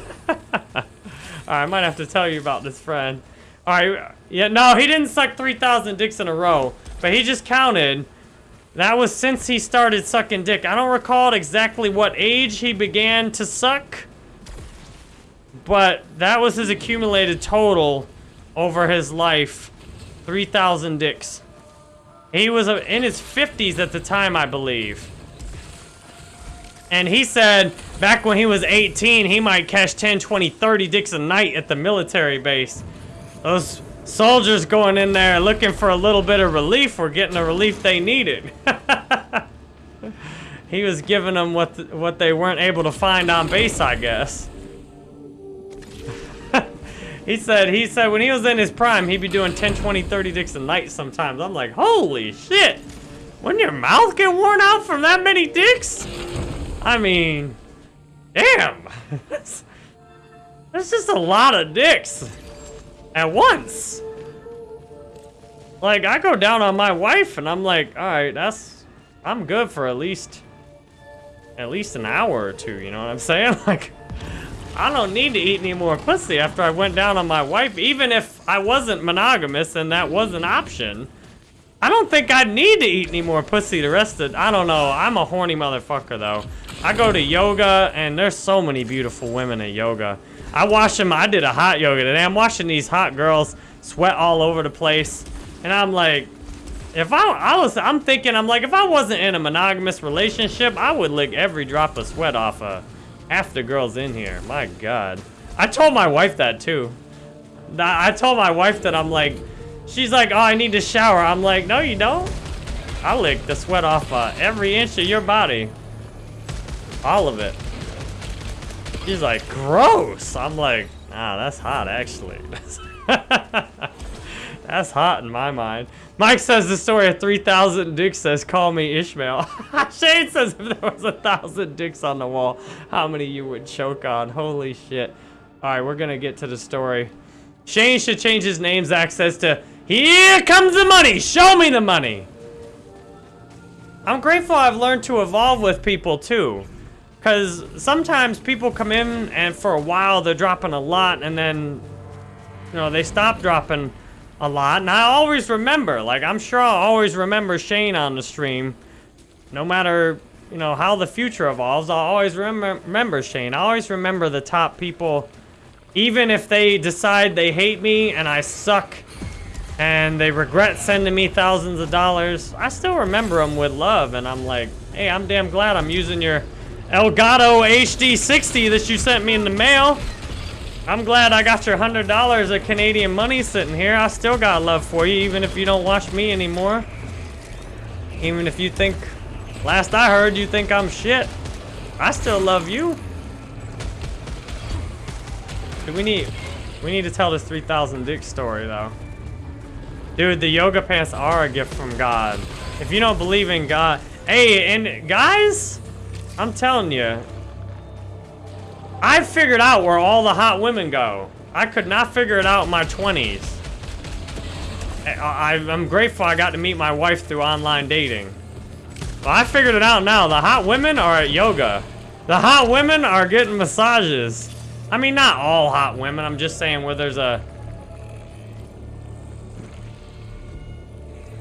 Alright, I might have to tell you about this friend. Alright, yeah, no, he didn't suck 3,000 dicks in a row. But he just counted. That was since he started sucking dick. I don't recall exactly what age he began to suck. But that was his accumulated total over his life. 3,000 dicks. He was uh, in his 50s at the time, I believe. And he said back when he was 18, he might catch 10, 20, 30 dicks a night at the military base. Those soldiers going in there looking for a little bit of relief were getting the relief they needed. he was giving them what, what they weren't able to find on base, I guess. he said, he said when he was in his prime, he'd be doing 10, 20, 30 dicks a night sometimes. I'm like, holy shit. Wouldn't your mouth get worn out from that many dicks? I mean, damn. That's just a lot of dicks at once. Like, I go down on my wife and I'm like, all right, that's, I'm good for at least, at least an hour or two, you know what I'm saying? Like, I don't need to eat any more pussy after I went down on my wife, even if I wasn't monogamous and that was an option. I don't think I'd need to eat any more pussy the rest of, I don't know, I'm a horny motherfucker though. I go to yoga, and there's so many beautiful women at yoga. I watch them, I did a hot yoga today. I'm watching these hot girls sweat all over the place. And I'm like, if I, I was, I'm thinking, I'm like, if I wasn't in a monogamous relationship, I would lick every drop of sweat off of half the girls in here. My God. I told my wife that too. I told my wife that I'm like, she's like, oh, I need to shower. I'm like, no, you don't. I lick the sweat off uh, every inch of your body. All of it. She's like, gross. I'm like, ah, that's hot, actually. that's hot in my mind. Mike says the story of 3,000 dicks says, call me Ishmael. Shane says if there was a thousand dicks on the wall, how many you would choke on. Holy shit. All right, we're going to get to the story. Shane should change his name's access to, here comes the money. Show me the money. I'm grateful I've learned to evolve with people, too. Because sometimes people come in and for a while they're dropping a lot and then, you know, they stop dropping a lot. And I always remember, like, I'm sure I'll always remember Shane on the stream. No matter, you know, how the future evolves, I'll always remember, remember Shane. I always remember the top people, even if they decide they hate me and I suck and they regret sending me thousands of dollars, I still remember them with love. And I'm like, hey, I'm damn glad I'm using your Elgato HD 60 that you sent me in the mail. I'm glad I got your $100 of Canadian money sitting here. I still got love for you, even if you don't watch me anymore. Even if you think, last I heard, you think I'm shit. I still love you. Do we need, we need to tell this 3,000 dick story, though. Dude, the yoga pants are a gift from God. If you don't believe in God, hey, and guys, I'm telling you. I figured out where all the hot women go. I could not figure it out in my 20s. I, am grateful I got to meet my wife through online dating. I figured it out now. The hot women are at yoga. The hot women are getting massages. I mean, not all hot women. I'm just saying where there's a...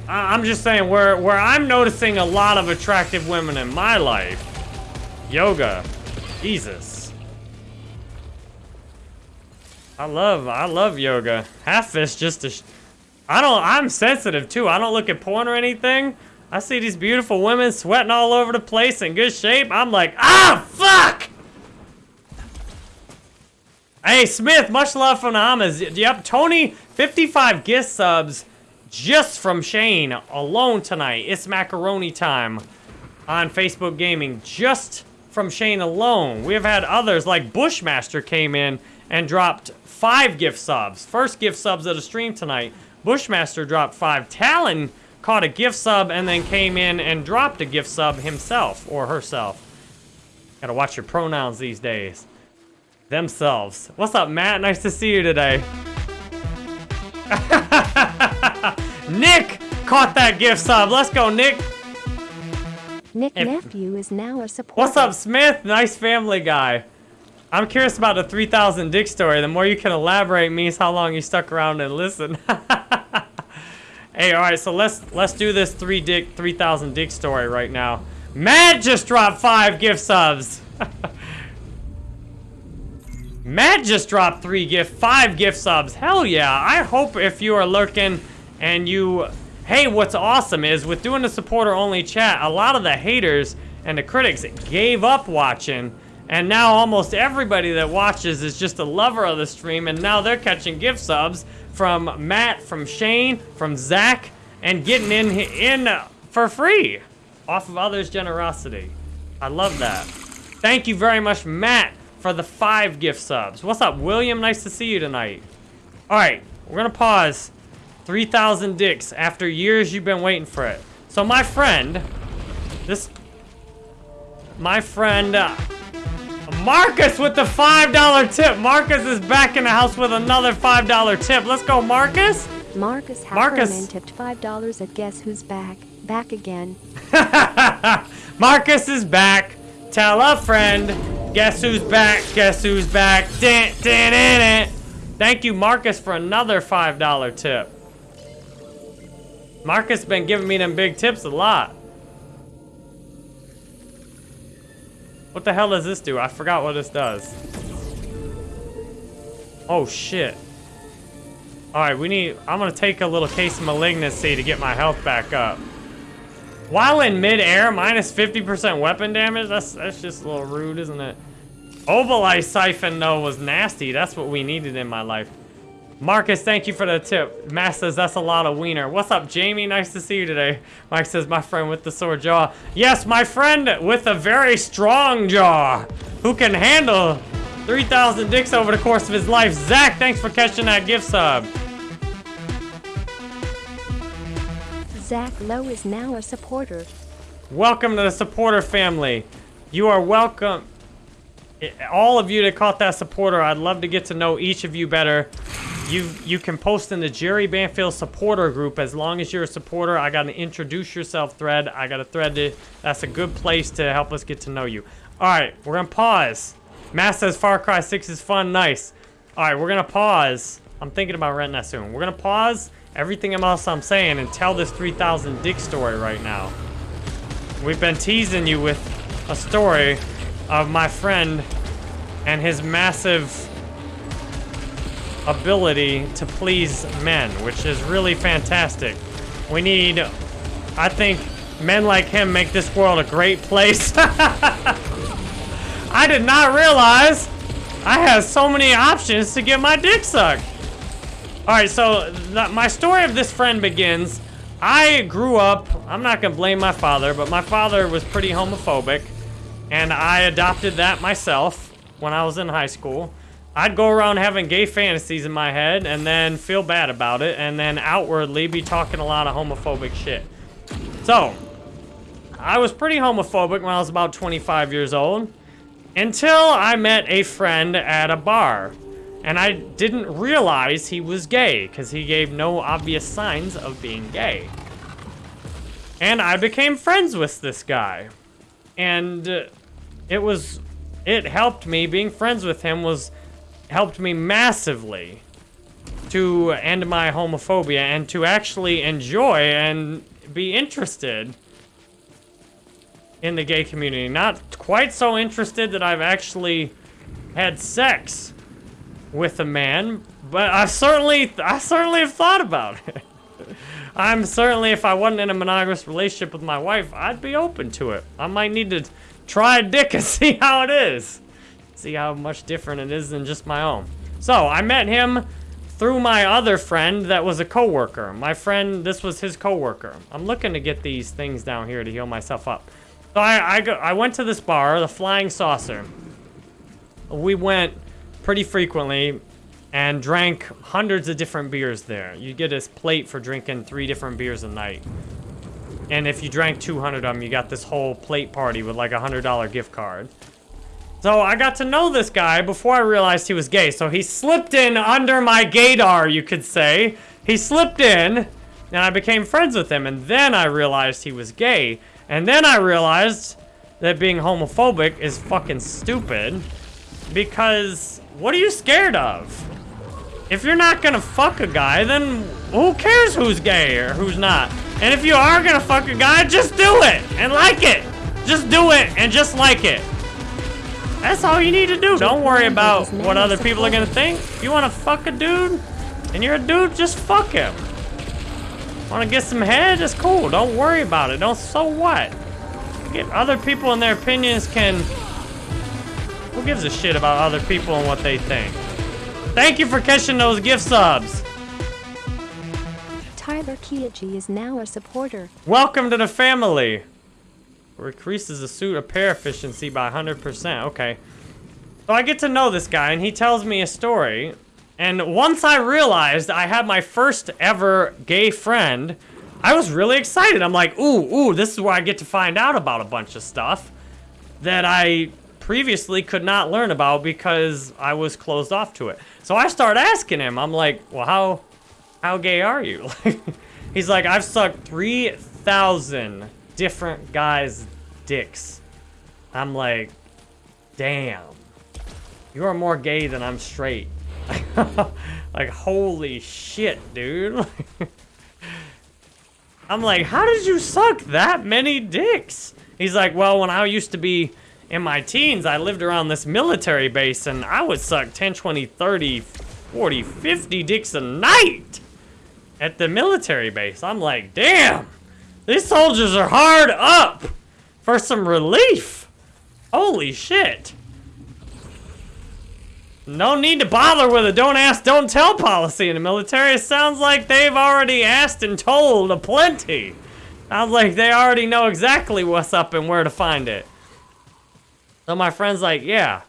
I'm just saying where, where I'm noticing a lot of attractive women in my life. Yoga. Jesus. I love, I love yoga. Half fist just to, I don't, I'm sensitive too. I don't look at porn or anything. I see these beautiful women sweating all over the place in good shape. I'm like, ah, fuck! Hey, Smith, much love from the. Yep, Tony, 55 gift subs just from Shane alone tonight. It's macaroni time. on Facebook Gaming just from Shane alone. We have had others like Bushmaster came in and dropped five gift subs. First gift subs of the stream tonight. Bushmaster dropped five. Talon caught a gift sub and then came in and dropped a gift sub himself or herself. Gotta watch your pronouns these days. Themselves. What's up, Matt? Nice to see you today. Nick caught that gift sub. Let's go, Nick. Nick If- Nephew is now a supporter. What's up, Smith? Nice family guy. I'm curious about the 3000 Dick story. The more you can elaborate means how long you stuck around and listen. hey, all right, so let's let's do this 3 Dick 3000 Dick story right now. Matt just dropped 5 gift subs. Matt just dropped 3 gift 5 gift subs. Hell yeah. I hope if you are lurking and you Hey, what's awesome is with doing the supporter only chat, a lot of the haters and the critics gave up watching. And now almost everybody that watches is just a lover of the stream. And now they're catching gift subs from Matt, from Shane, from Zach, and getting in in for free off of others' generosity. I love that. Thank you very much, Matt, for the five gift subs. What's up, William? Nice to see you tonight. All right, we're gonna pause. 3,000 dicks after years you've been waiting for it. So my friend, this, my friend, uh, Marcus with the $5 tip. Marcus is back in the house with another $5 tip. Let's go, Marcus. Marcus Marcus. Hackerman tipped $5 at Guess Who's Back. Back again. Marcus is back. Tell a friend. Guess who's back? Guess who's back? Dun, dun, dun. Thank you, Marcus, for another $5 tip. Marcus has been giving me them big tips a lot. What the hell does this do? I forgot what this does. Oh, shit. Alright, we need... I'm gonna take a little case of malignancy to get my health back up. While in midair, minus 50% weapon damage? That's, that's just a little rude, isn't it? Obolite Siphon, though, was nasty. That's what we needed in my life. Marcus, thank you for the tip. Matt says that's a lot of wiener. What's up, Jamie? Nice to see you today. Mike says, my friend with the sore jaw. Yes, my friend with a very strong jaw who can handle 3,000 dicks over the course of his life. Zach, thanks for catching that gift sub. Zach Lowe is now a supporter. Welcome to the supporter family. You are welcome. All of you that caught that supporter, I'd love to get to know each of you better. You you can post in the Jerry Banfield supporter group as long as you're a supporter. I got an introduce yourself thread. I got a thread to, that's a good place to help us get to know you. All right, we're gonna pause. Matt says Far Cry 6 is fun, nice. All right, we're gonna pause. I'm thinking about renting that soon. We're gonna pause everything else I'm saying and tell this 3000 dick story right now. We've been teasing you with a story of my friend and his massive ability to please men, which is really fantastic. We need, I think, men like him make this world a great place. I did not realize I had so many options to get my dick sucked. All right, so th- my story of this friend begins. I grew up, I'm not gonna blame my father, but my father was pretty homophobic, and I adopted that myself when I was in high school. I'd go around having gay fantasies in my head and then feel bad about it, and then outwardly be talking a lot of homophobic shit. So, I was pretty homophobic when I was about 25 years old until I met a friend at a bar. And I didn't realize he was gay because he gave no obvious signs of being gay. And I became friends with this guy. And uh, it was, it helped me, being friends with him was, helped me massively to end my homophobia and to actually enjoy and be interested in the gay community. Not quite so interested that I've actually had sex with a man, but I certainly, I certainly have thought about it. I'm certainly, if I wasn't in a monogamous relationship with my wife, I'd be open to it. I might need to try a dick and see how it is. See how much different it is than just my own. So, I met him through my other friend that was a coworker. My friend, this was his coworker. I'm looking to get these things down here to heal myself up. So I, I, go, I went to this bar, the Flying Saucer. We went pretty frequently and drank hundreds of different beers there. You get this plate for drinking three different beers a night. And if you drank 200 of them, you got this whole plate party with like a $100 gift card. So I got to know this guy before I realized he was gay. So he slipped in under my gaydar, you could say. He slipped in, and I became friends with him. And then I realized he was gay. And then I realized that being homophobic is fucking stupid. Because what are you scared of? If you're not gonna fuck a guy, then who cares who's gay or who's not? And if you are gonna fuck a guy, just do it and like it. Just do it and just like it. That's all you need to do. Don't worry about what other people are gonna think. You wanna fuck a dude and you're a dude, just fuck him. Wanna get some head? It's cool. Don't worry about it. Don't so what? Get other people and their opinions can. Who gives a shit about other people and what they think? Thank you for catching those gift subs. Tyler Kiachi is now a supporter. Welcome to the family. Increases the suit repair efficiency by 100%. Okay. So I get to know this guy, and he tells me a story. And once I realized I had my first ever gay friend, I was really excited. I'm like, ooh, ooh, this is where I get to find out about a bunch of stuff that I previously could not learn about because I was closed off to it. So I start asking him. I'm like, well, how, how gay are you? He's like, I've sucked 3,000 different guys' dicks. I'm like, damn. You are more gay than I'm straight. like, holy shit, dude. I'm like, how did you suck that many dicks? He's like, well, when I used to be in my teens, I lived around this military base and I would suck 10, 20, 30, 40, 50 dicks a night at the military base. I'm like, damn, these soldiers are hard up for some relief. Holy shit. No need to bother with a don't ask, don't tell policy in the military. It sounds like they've already asked and told a plenty. Sounds like they already know exactly what's up and where to find it. So my friend's like, yeah,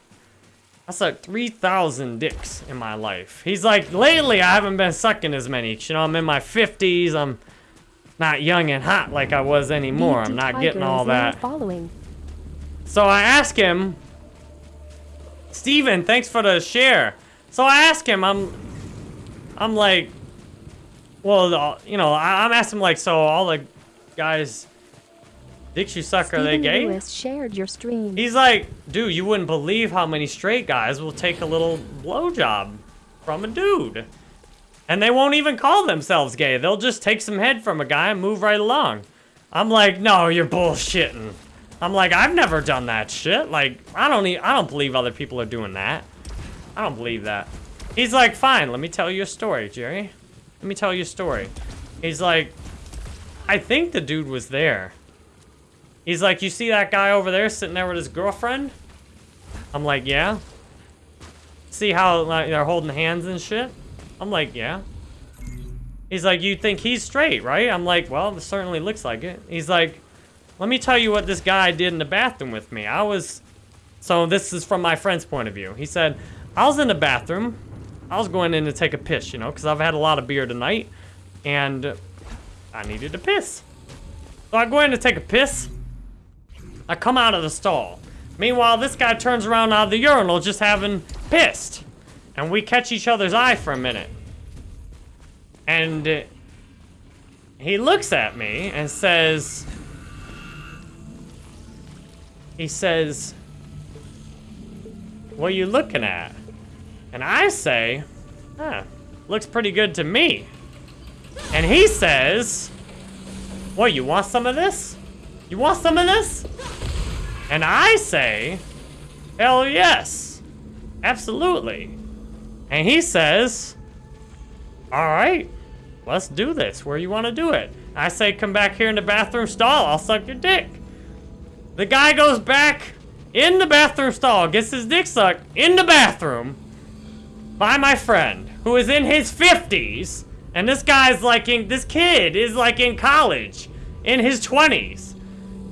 I sucked 3,000 dicks in my life. He's like, lately I haven't been sucking as many. You know, I'm in my 50s. I'm not young and hot like I was anymore. I'm not getting all that. Following. So I ask him, Steven, thanks for the share. So I ask him, I'm, I'm like, well, uh, you know, I, am asking like, so all the guys, dicks you suck, are they gay? Lewis shared your stream. He's like, dude, you wouldn't believe how many straight guys will take a little blowjob from a dude. And they won't even call themselves gay. They'll just take some head from a guy and move right along. I'm like, no, you're bullshitting. I'm like, I've never done that shit. Like, I don't need, I don't believe other people are doing that. I don't believe that. He's like, fine, let me tell you a story, Jerry. Let me tell you a story. He's like, I think the dude was there. He's like, you see that guy over there sitting there with his girlfriend? I'm like, yeah. See how like, they're holding hands and shit? I'm like, yeah. He's like, you think he's straight, right? I'm like, well, it certainly looks like it. He's like, let me tell you what this guy did in the bathroom with me. I was, so this is from my friend's point of view. He said, I was in the bathroom. I was going in to take a piss, you know, because I've had a lot of beer tonight. And I needed to piss. So I go in to take a piss. I come out of the stall. Meanwhile, this guy turns around out of the urinal just having pissed. And we catch each other's eye for a minute. And uh, he looks at me and says, he says, what are you looking at? And I say, huh, looks pretty good to me. And he says, what, you want some of this? You want some of this? And I say, hell yes, absolutely. And he says, all right, let's do this. Where you want to do it? I say, come back here in the bathroom stall. I'll suck your dick. The guy goes back in the bathroom stall, gets his dick sucked in the bathroom by my friend, who is in his 50s. And this guy's like in, this kid is like in college, in his 20s.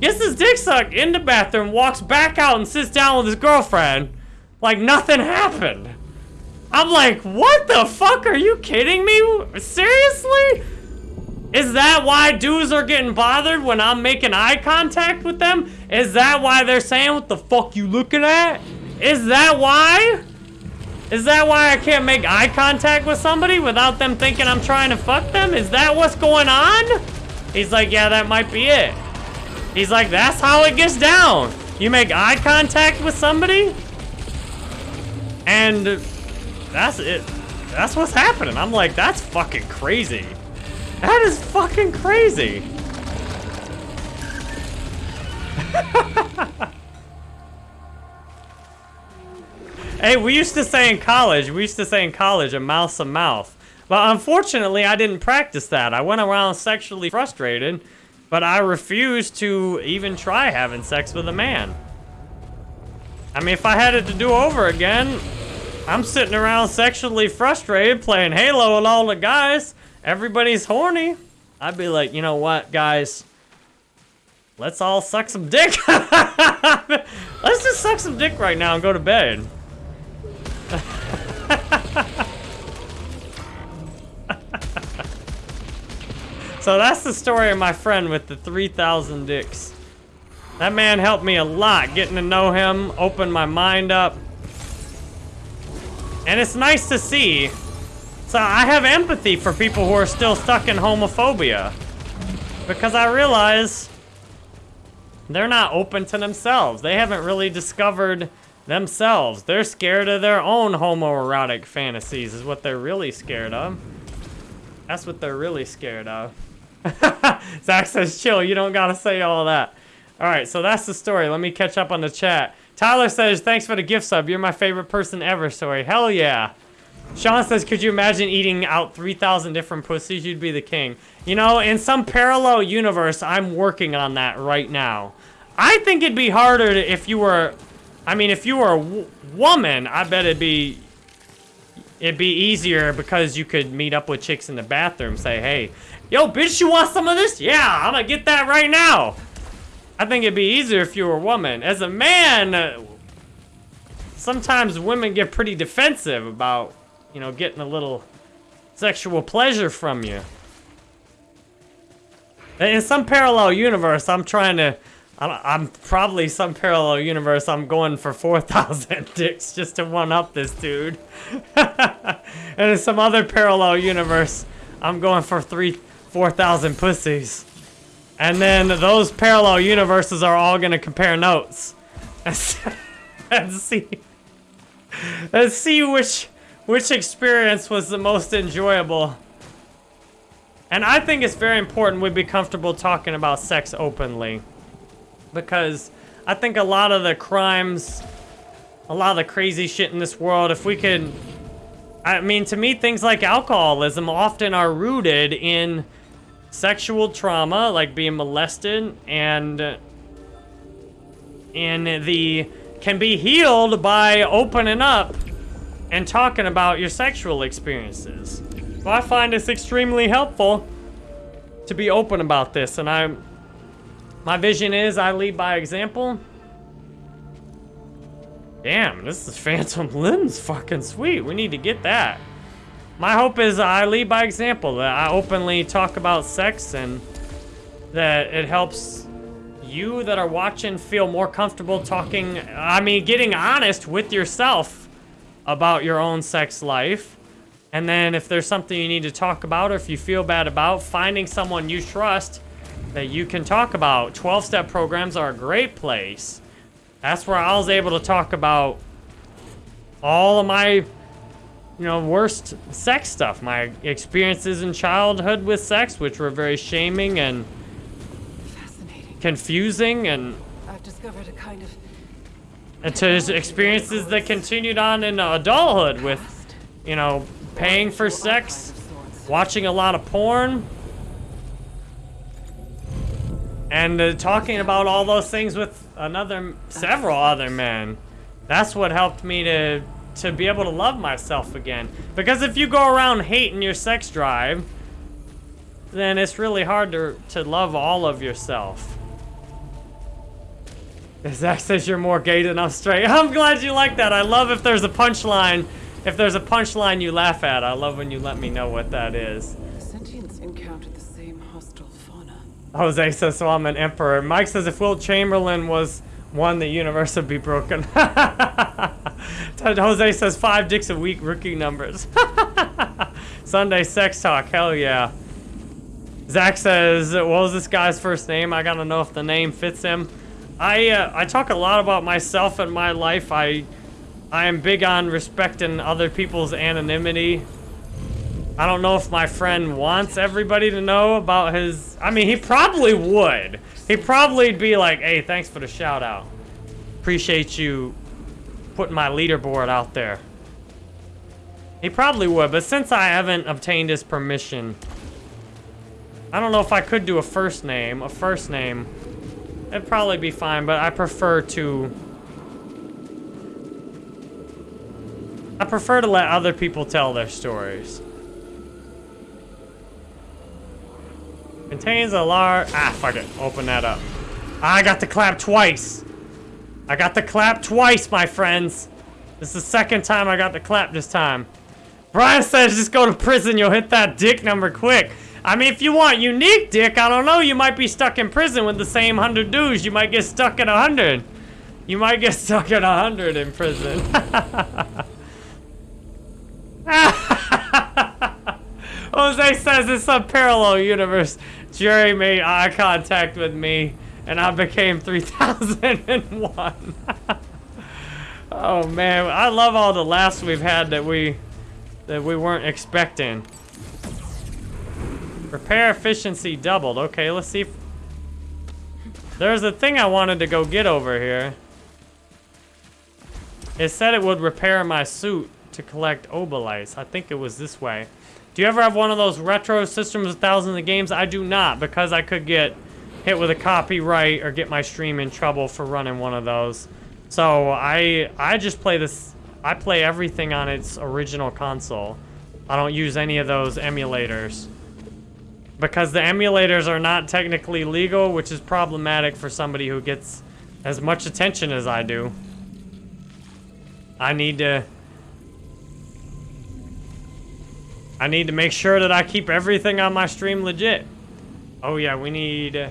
Gets his dick sucked in the bathroom, walks back out and sits down with his girlfriend like nothing happened. I'm like, what the fuck? Are you kidding me? Seriously? Is that why dudes are getting bothered when I'm making eye contact with them? Is that why they're saying, what the fuck you looking at? Is that why? Is that why I can't make eye contact with somebody without them thinking I'm trying to fuck them? Is that what's going on? He's like, yeah, that might be it. He's like, that's how it gets down. You make eye contact with somebody, and that's it. That's what's happening. I'm like, that's fucking crazy. That is fucking crazy. hey, we used to say in college, we used to say in college, a mouth's a mouth. But unfortunately, I didn't practice that. I went around sexually frustrated, but I refuse to even try having sex with a man. I mean, if I had it to do over again, I'm sitting around sexually frustrated playing Halo with all the guys. Everybody's horny. I'd be like, you know what, guys? Let's all suck some dick. Let's just suck some dick right now and go to bed. so that's the story of my friend with the 3,000 dicks. That man helped me a lot getting to know him, opened my mind up. And it's nice to see. So I have empathy for people who are still stuck in homophobia. Because I realize they're not open to themselves. They haven't really discovered themselves. They're scared of their own homoerotic fantasies is what they're really scared of. That's what they're really scared of. Zach says, chill, you don't gotta say all that. Alright, so that's the story. Let me catch up on the chat. Tyler says, thanks for the gift sub. You're my favorite person ever, Sorry, Hell yeah. Sean says, could you imagine eating out 3,000 different pussies? You'd be the king. You know, in some parallel universe, I'm working on that right now. I think it'd be harder to, if you were, I mean, if you were a woman, I bet it'd be, it'd be easier because you could meet up with chicks in the bathroom, say, hey, yo, bitch, you want some of this? Yeah, I'm gonna get that right now. I think it'd be easier if you were a woman. As a man, uh, sometimes women get pretty defensive about, you know, getting a little sexual pleasure from you. In some parallel universe, I'm trying to, I'm probably some parallel universe, I'm going for 4,000 dicks just to one-up this dude. and in some other parallel universe, I'm going for three, 4,000 pussies. And then those parallel universes are all gonna compare notes. and see and see which which experience was the most enjoyable. And I think it's very important we be comfortable talking about sex openly. Because I think a lot of the crimes, a lot of the crazy shit in this world, if we could... I mean, to me, things like alcoholism often are rooted in sexual trauma, like being molested, and and the can be healed by opening up and talking about your sexual experiences. I find this extremely helpful to be open about this, and I, my vision is I lead by example. Damn, this is Phantom Limbs fucking sweet. We need to get that. My hope is I lead by example, that I openly talk about sex and that it helps you that are watching feel more comfortable talking, I mean, getting honest with yourself about your own sex life. And then if there's something you need to talk about or if you feel bad about, finding someone you trust that you can talk about. 12-step programs are a great place. That's where I was able to talk about all of my you know, worst sex stuff. My experiences in childhood with sex, which were very shaming and confusing, and I've discovered a kind of and to experiences that continued on in adulthood with, you know, paying for sex, watching a lot of porn, and uh, talking about all those things with another, several other men. That's what helped me to to be able to love myself again. Because if you go around hating your sex drive, then it's really hard to, to love all of yourself. Zach says you're more gay than I'm straight. I'm glad you like that. I love if there's a punchline. If there's a punchline you laugh at, I love when you let me know what that is. Sentients encountered the same hostile fauna. Jose says, so I'm an emperor. Mike says, if Wilt Chamberlain was one, the universe would be broken. Jose says, five dicks a week, rookie numbers. Sunday sex talk, hell yeah. Zach says, what was this guy's first name? I gotta know if the name fits him. I, uh, I talk a lot about myself and my life. I, I am big on respecting other people's anonymity. I don't know if my friend wants everybody to know about his... I mean, he probably would. He'd probably be like, hey, thanks for the shout out. Appreciate you putting my leaderboard out there. He probably would, but since I haven't obtained his permission, I don't know if I could do a first name. A first name, it'd probably be fine, but I prefer to... I prefer to let other people tell their stories. Contains a large... Ah, fuck it. Open that up. I got the clap twice. I got the clap twice, my friends. This is the second time I got the clap this time. Brian says just go to prison. You'll hit that dick number quick. I mean, if you want unique dick, I don't know. You might be stuck in prison with the same 100 dudes. You might get stuck at 100. You might get stuck at 100 in prison. Jose says it's a parallel universe. Jerry made eye contact with me, and I became 3001. oh man, I love all the laughs we've had that we that we weren't expecting. Repair efficiency doubled. Okay, let's see there's a thing I wanted to go get over here. It said it would repair my suit to collect obolites. I think it was this way. Do you ever have one of those retro systems with thousands of games? I do not, because I could get hit with a copyright or get my stream in trouble for running one of those. So I I just play this, I play everything on its original console. I don't use any of those emulators. Because the emulators are not technically legal, which is problematic for somebody who gets as much attention as I do. I need to I need to make sure that I keep everything on my stream legit. Oh yeah, we need...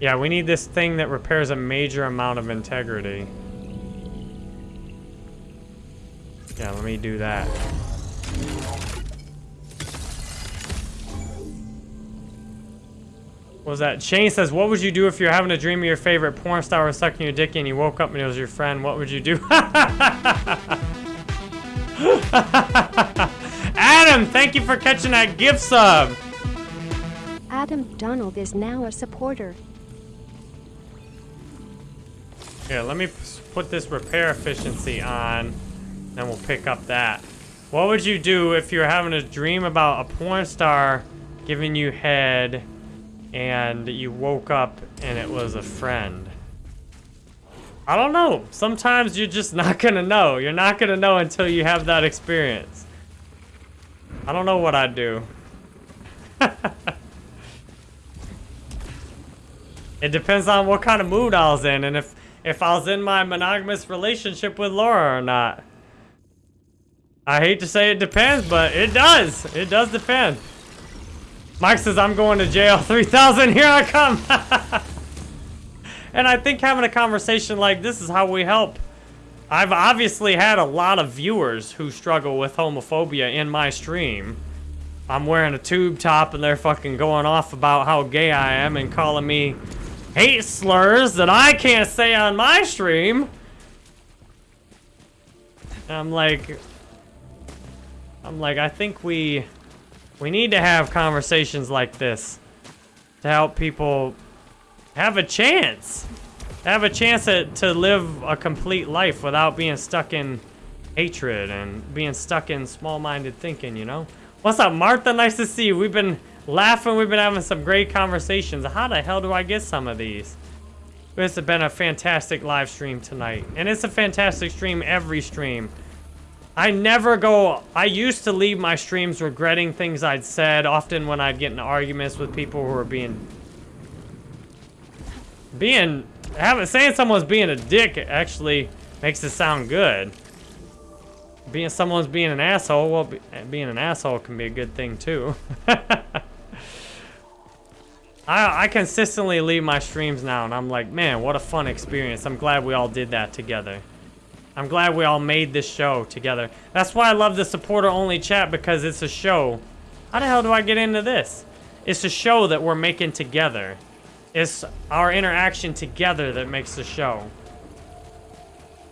Yeah, we need this thing that repairs a major amount of integrity. Yeah, let me do that. What was that? Shane says, what would you do if you're having a dream of your favorite porn star was sucking your dick and you woke up and it was your friend? What would you do? Adam, thank you for catching that gift sub. Adam Donald is now a supporter. Here, let me put this repair efficiency on, then we'll pick up that. What would you do if you're having a dream about a porn star giving you head and you woke up and it was a friend? I don't know. Sometimes you're just not gonna know. You're not gonna know until you have that experience. I don't know what I'd do. it depends on what kind of mood I was in and if if I was in my monogamous relationship with Laura or not. I hate to say it depends, but it does. It does depend. Mike says I'm going to jail 3000. Here I come. and I think having a conversation like this is how we help I've obviously had a lot of viewers who struggle with homophobia in my stream. I'm wearing a tube top and they're fucking going off about how gay I am and calling me hate slurs that I can't say on my stream. And I'm like, I'm like, I think we, we need to have conversations like this to help people have a chance have a chance to, to live a complete life without being stuck in hatred and being stuck in small-minded thinking, you know? What's up, Martha? Nice to see you. We've been laughing. We've been having some great conversations. How the hell do I get some of these? This has been a fantastic live stream tonight. And it's a fantastic stream every stream. I never go... I used to leave my streams regretting things I'd said, often when I'd get in arguments with people who were being... Being having saying someone's being a dick actually makes it sound good. Being someone's being an asshole, well, be, eh, being an asshole can be a good thing too. I, I consistently leave my streams now, and I'm like, man, what a fun experience. I'm glad we all did that together. I'm glad we all made this show together. That's why I love the supporter-only chat, because it's a show. How the hell do I get into this? It's a show that we're making together. It's our interaction together that makes the show.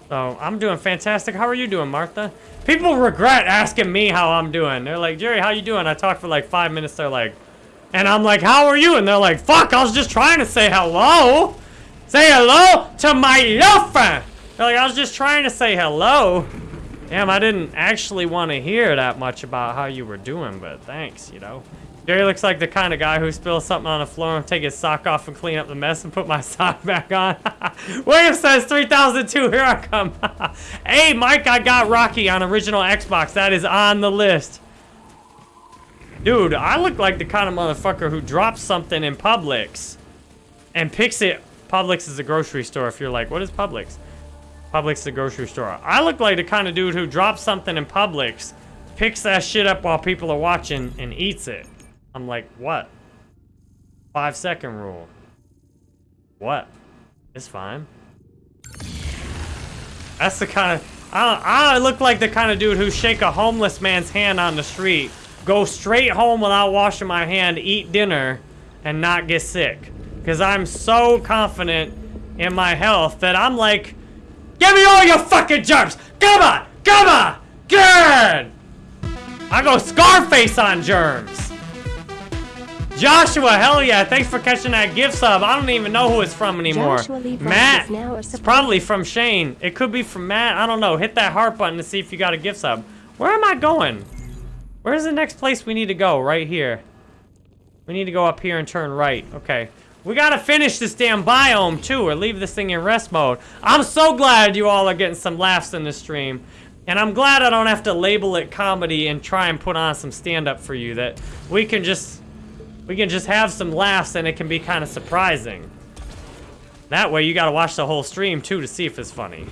So, I'm doing fantastic. How are you doing, Martha? People regret asking me how I'm doing. They're like, Jerry, how you doing? I talked for like five minutes. They're like, and I'm like, how are you? And they're like, fuck, I was just trying to say hello. Say hello to my girlfriend. They're like, I was just trying to say hello. Damn, I didn't actually want to hear that much about how you were doing, but thanks, you know. Jerry looks like the kind of guy who spills something on the floor and take his sock off and clean up the mess and put my sock back on. William says 3002, here I come. hey, Mike, I got Rocky on original Xbox. That is on the list. Dude, I look like the kind of motherfucker who drops something in Publix and picks it. Publix is a grocery store if you're like, what is Publix? Publix is a grocery store. I look like the kind of dude who drops something in Publix, picks that shit up while people are watching, and eats it. I'm like, what? Five second rule. What? It's fine. That's the kind of... I, I look like the kind of dude who shake a homeless man's hand on the street go straight home without washing my hand, eat dinner, and not get sick. Because I'm so confident in my health that I'm like, give me all your fucking germs! Come on! Come on! Good! I go Scarface on germs! Joshua, hell yeah, thanks for catching that gift sub. I don't even know who it's from anymore. Joshua Lee Brown Matt, is now a it's probably from Shane. It could be from Matt, I don't know. Hit that heart button to see if you got a gift sub. Where am I going? Where's the next place we need to go? Right here. We need to go up here and turn right. Okay. We gotta finish this damn biome too, or leave this thing in rest mode. I'm so glad you all are getting some laughs in the stream. And I'm glad I don't have to label it comedy and try and put on some stand-up for you. That we can just we can just have some laughs and it can be kind of surprising. That way you gotta watch the whole stream too to see if it's funny.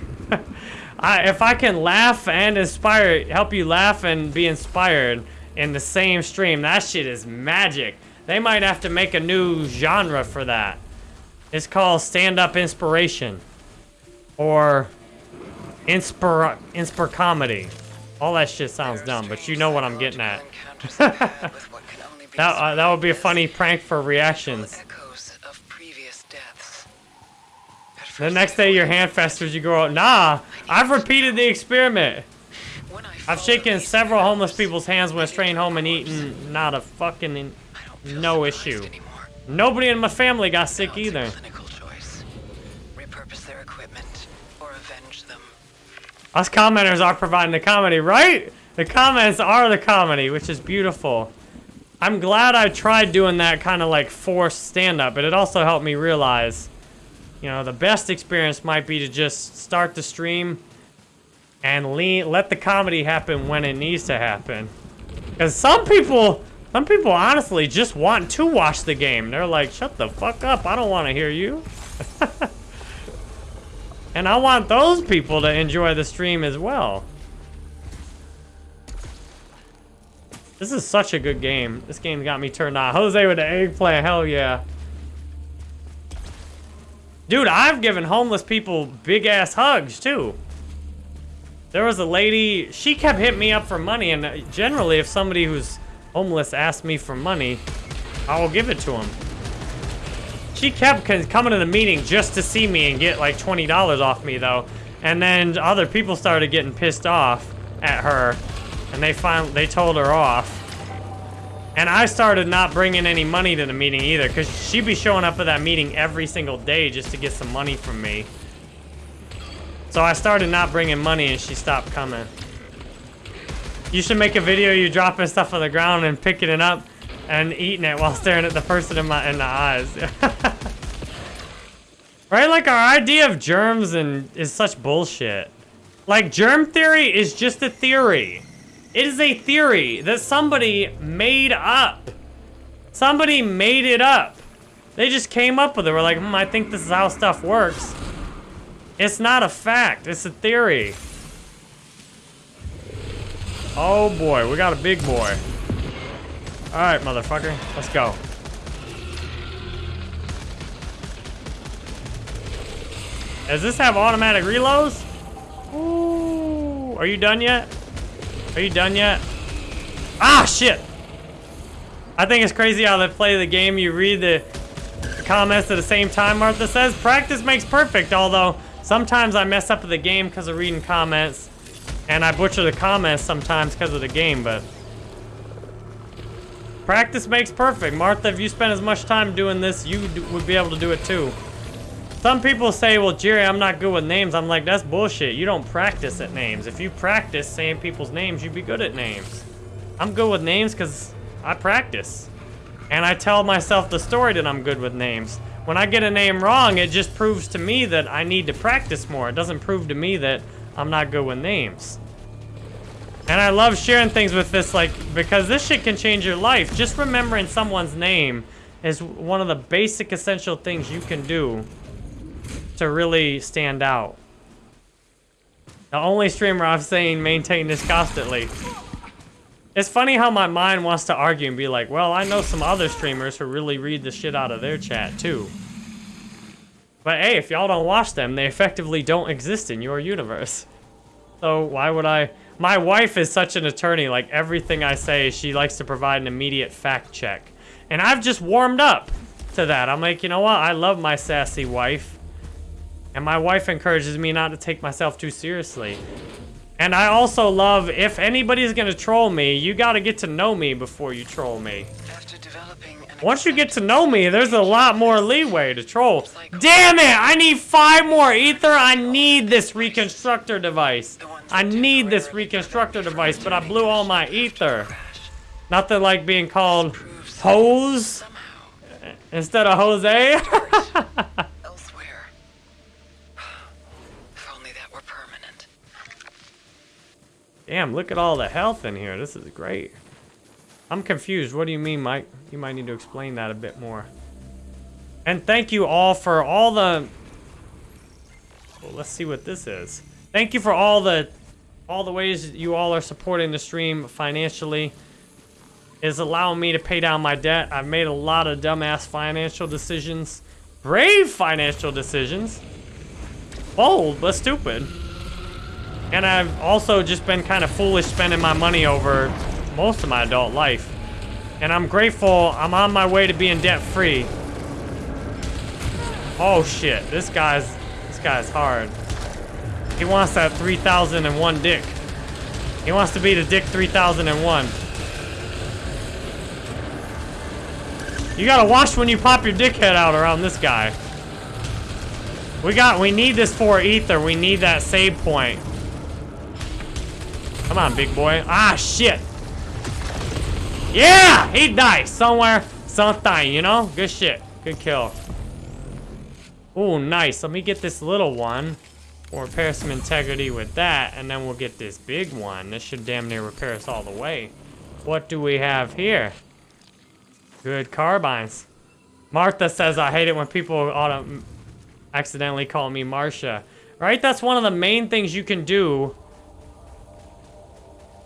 I, if I can laugh and inspire, help you laugh and be inspired in the same stream, that shit is magic. They might have to make a new genre for that. It's called stand-up inspiration. Or inspir inspir comedy. All that shit sounds dumb, but you know what I'm getting at. That, uh, that would be a funny prank for reactions. of previous deaths. The next day your hand festers, you go, nah, I've repeated the experiment. I've shaken several homeless people's hands when straying home and eating, not a fucking, in- I don't feel no issue. Nobody in my family got sick either. clinical choice. Repurpose their equipment or avenge them. Us commenters are providing the comedy, right? The comments are the comedy, which is beautiful. I'm glad I tried doing that kind of like forced stand-up, but it also helped me realize, you know, the best experience might be to just start the stream and lean, let the comedy happen when it needs to happen. Because some people, some people honestly just want to watch the game. They're like, shut the fuck up, I don't want to hear you. And I want those people to enjoy the stream as well. This is such a good game. This game got me turned on. Jose with the eggplant, hell yeah. Dude, I've given homeless people big ass hugs too. There was a lady, she kept hitting me up for money, and generally, if somebody who's homeless asks me for money, I will give it to them. She kept coming to the meeting just to see me and get like $20 off me though. And then other people started getting pissed off at her and they finally they told her off. And I started not bringing any money to the meeting either cuz she'd be showing up at that meeting every single day just to get some money from me. So I started not bringing money and she stopped coming. You should make a video you dropping stuff on the ground and picking it up and eating it while staring at the person in my in the eyes. right? Like our idea of germs and is such bullshit. Like germ theory is just a theory. It is a theory that somebody made up. Somebody made it up. They just came up with it. We're like, hmm, I think this is how stuff works. It's not a fact. It's a theory. Oh boy, we got a big boy. All right, motherfucker, let's go. Does this have automatic reloads? Ooh, are you done yet? Are you done yet? Ah, shit! I think it's crazy how they play the game. You read the comments at the same time, Martha says. Practice makes perfect, although sometimes I mess up the game because of reading comments. And I butcher the comments sometimes because of the game, but... Practice makes perfect. Martha, if you spend as much time doing this, you would be able to do it too. Some people say, well, Jerry, I'm not good with names. I'm like, that's bullshit. You don't practice at names. If you practice saying people's names, you'd be good at names. I'm good with names because I practice. And I tell myself the story that I'm good with names. When I get a name wrong, it just proves to me that I need to practice more. It doesn't prove to me that I'm not good with names. And I love sharing things with this, like, because this shit can change your life. Just remembering someone's name is one of the basic essential things you can do to really stand out. The only streamer I've seen maintain this constantly. It's funny how my mind wants to argue and be like, well, I know some other streamers who really read the shit out of their chat too. But hey, if y'all don't watch them, they effectively don't exist in your universe. So why would I... My wife is such an attorney, like everything I say, she likes to provide an immediate fact check. And I've just warmed up to that. I'm like, you know what? I love my sassy wife. And my wife encourages me not to take myself too seriously. And I also love, if anybody's gonna troll me, you gotta get to know me before you troll me. Once you get to know me, there's a lot more leeway to troll. Damn it! I need five more ether! I need this reconstructor device. I need this reconstructor device, but I blew all my ether. Nothing like being called hose uh, instead of Jose. elsewhere. If only that were permanent. Damn, look at all the health in here. This is great. I'm confused. What do you mean, Mike? You might need to explain that a bit more. And thank you all for all the... Well, let's see what this is. Thank you for all the all the ways you all are supporting the stream financially. Is allowing me to pay down my debt. I've made a lot of dumbass financial decisions. Brave financial decisions. Bold, but stupid. And I've also just been kind of foolish spending my money over most of my adult life. And I'm grateful I'm on my way to being debt free. Oh shit, this guy's this guy's hard. He wants that 3001 dick. He wants to be the dick 3001. You gotta watch when you pop your dickhead out around this guy. We got, we need this for ether. We need that save point. Come on, big boy. Ah, shit. Yeah, he died somewhere, sometime, you know? Good shit. Good kill. Oh, nice. Let me get this little one. We'll repair some integrity with that, and then we'll get this big one. This should damn near repair us all the way. What do we have here? Good carbines. Martha says, I hate it when people auto accidentally call me Marcia. Right? That's one of the main things you can do.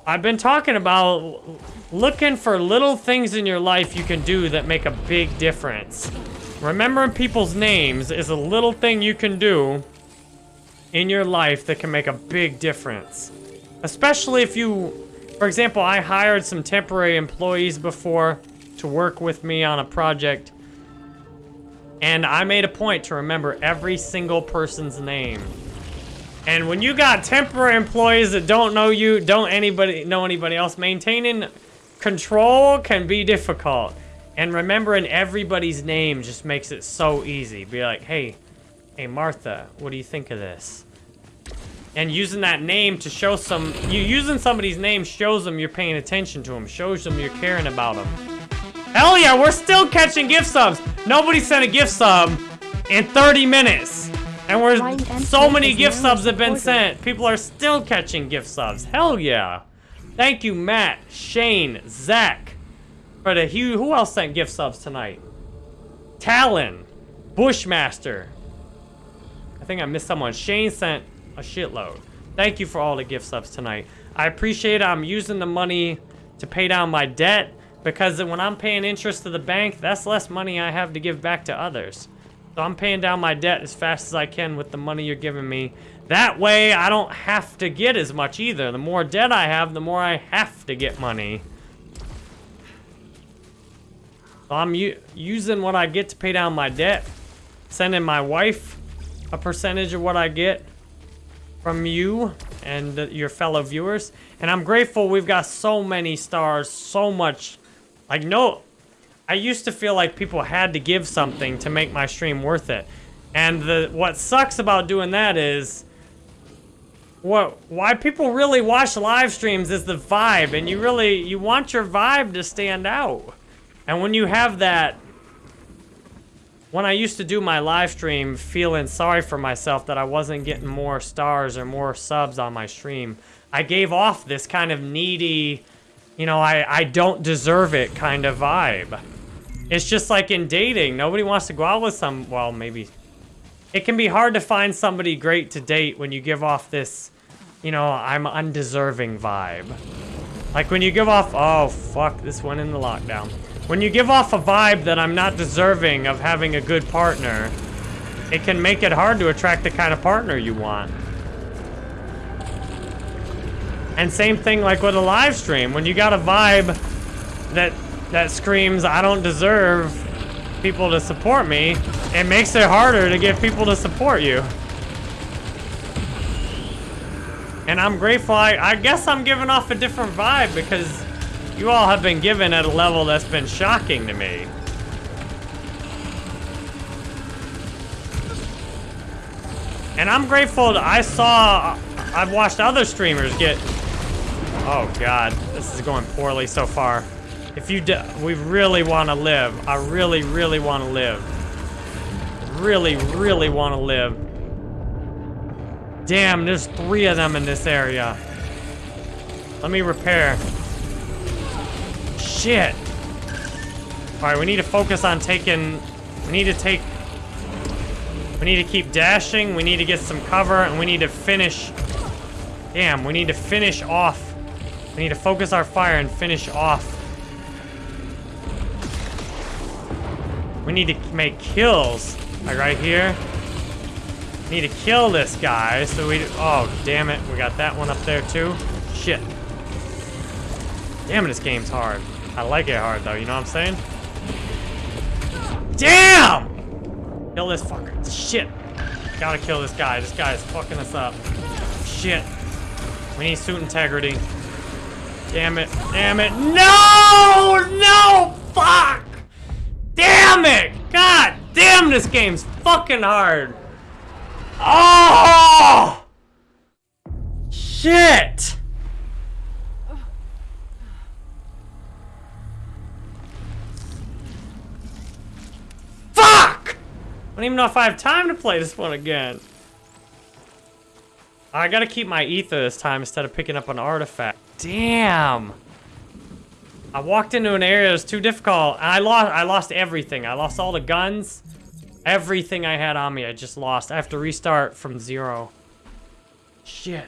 I've been talking about looking for little things in your life you can do that make a big difference. Remembering people's names is a little thing you can do in your life that can make a big difference. Especially if you, for example, I hired some temporary employees before to work with me on a project. And I made a point to remember every single person's name. And when you got temporary employees that don't know you, don't anybody know anybody else, maintaining control can be difficult. And remembering everybody's name just makes it so easy. Be like, hey, hey Martha, what do you think of this? And using that name to show some, you using somebody's name shows them you're paying attention to them, shows them you're caring about them. Hell yeah, we're still catching gift subs. Nobody sent a gift sub in 30 minutes. And we're so many gift subs have been sent. People are still catching gift subs. Hell yeah. Thank you, Matt, Shane, Zach, for the uh, who who else sent gift subs tonight? Talon. Bushmaster. I think I missed someone. Shane sent a shitload. Thank you for all the gift subs tonight. I appreciate. I'm using the money to pay down my debt because when I'm paying interest to the bank, that's less money I have to give back to others. So I'm paying down my debt as fast as I can with the money you're giving me. That way, I don't have to get as much either. The more debt I have, the more I have to get money. So I'm using what I get to pay down my debt, sending my wife a percentage of what I get from you and your fellow viewers. And I'm grateful we've got so many stars, so much. Like, no, I used to feel like people had to give something to make my stream worth it. And the what sucks about doing that is what why people really watch live streams is the vibe and you really you want your vibe to stand out. And when you have that when I used to do my live stream feeling sorry for myself that I wasn't getting more stars or more subs on my stream, I gave off this kind of needy, you know, I, I don't deserve it kind of vibe. It's just like in dating. Nobody wants to go out with some, well, maybe. It can be hard to find somebody great to date when you give off this, you know, I'm undeserving vibe. Like when you give off, oh, fuck, this went in the lockdown. When you give off a vibe that I'm not deserving of having a good partner, it can make it hard to attract the kind of partner you want. And same thing like with a live stream. When you got a vibe that that screams, I don't deserve people to support me, it makes it harder to get people to support you. And I'm grateful, I, I guess I'm giving off a different vibe because you all have been given at a level that's been shocking to me. And I'm grateful that I saw, I've watched other streamers get, oh God, this is going poorly so far. If you, do, we really want to live, I really, really want to live. Really, really want to live. Damn, there's three of them in this area. Let me repair. Shit. Alright, we need to focus on taking... We need to take... We need to keep dashing. We need to get some cover. And we need to finish... Damn, we need to finish off. We need to focus our fire and finish off. We need to make kills. Like right here. Need to kill this guy. So we... Oh, damn it. We got that one up there too. Shit. Damn it, this game's hard. I like it hard, though. You know what I'm saying? Damn! Kill this fucker. Shit. Gotta kill this guy. This guy is fucking us up. Shit. We need suit integrity. Damn it. Damn it. No! No! Fuck! Damn it! God damn, this game's fucking hard. Oh! Shit! I don't even know if I have time to play this one again. I gotta keep my ether this time instead of picking up an artifact. Damn. I walked into an area that was too difficult. I lost I lost everything. I lost all the guns. Everything I had on me, I just lost. I have to restart from zero. Shit.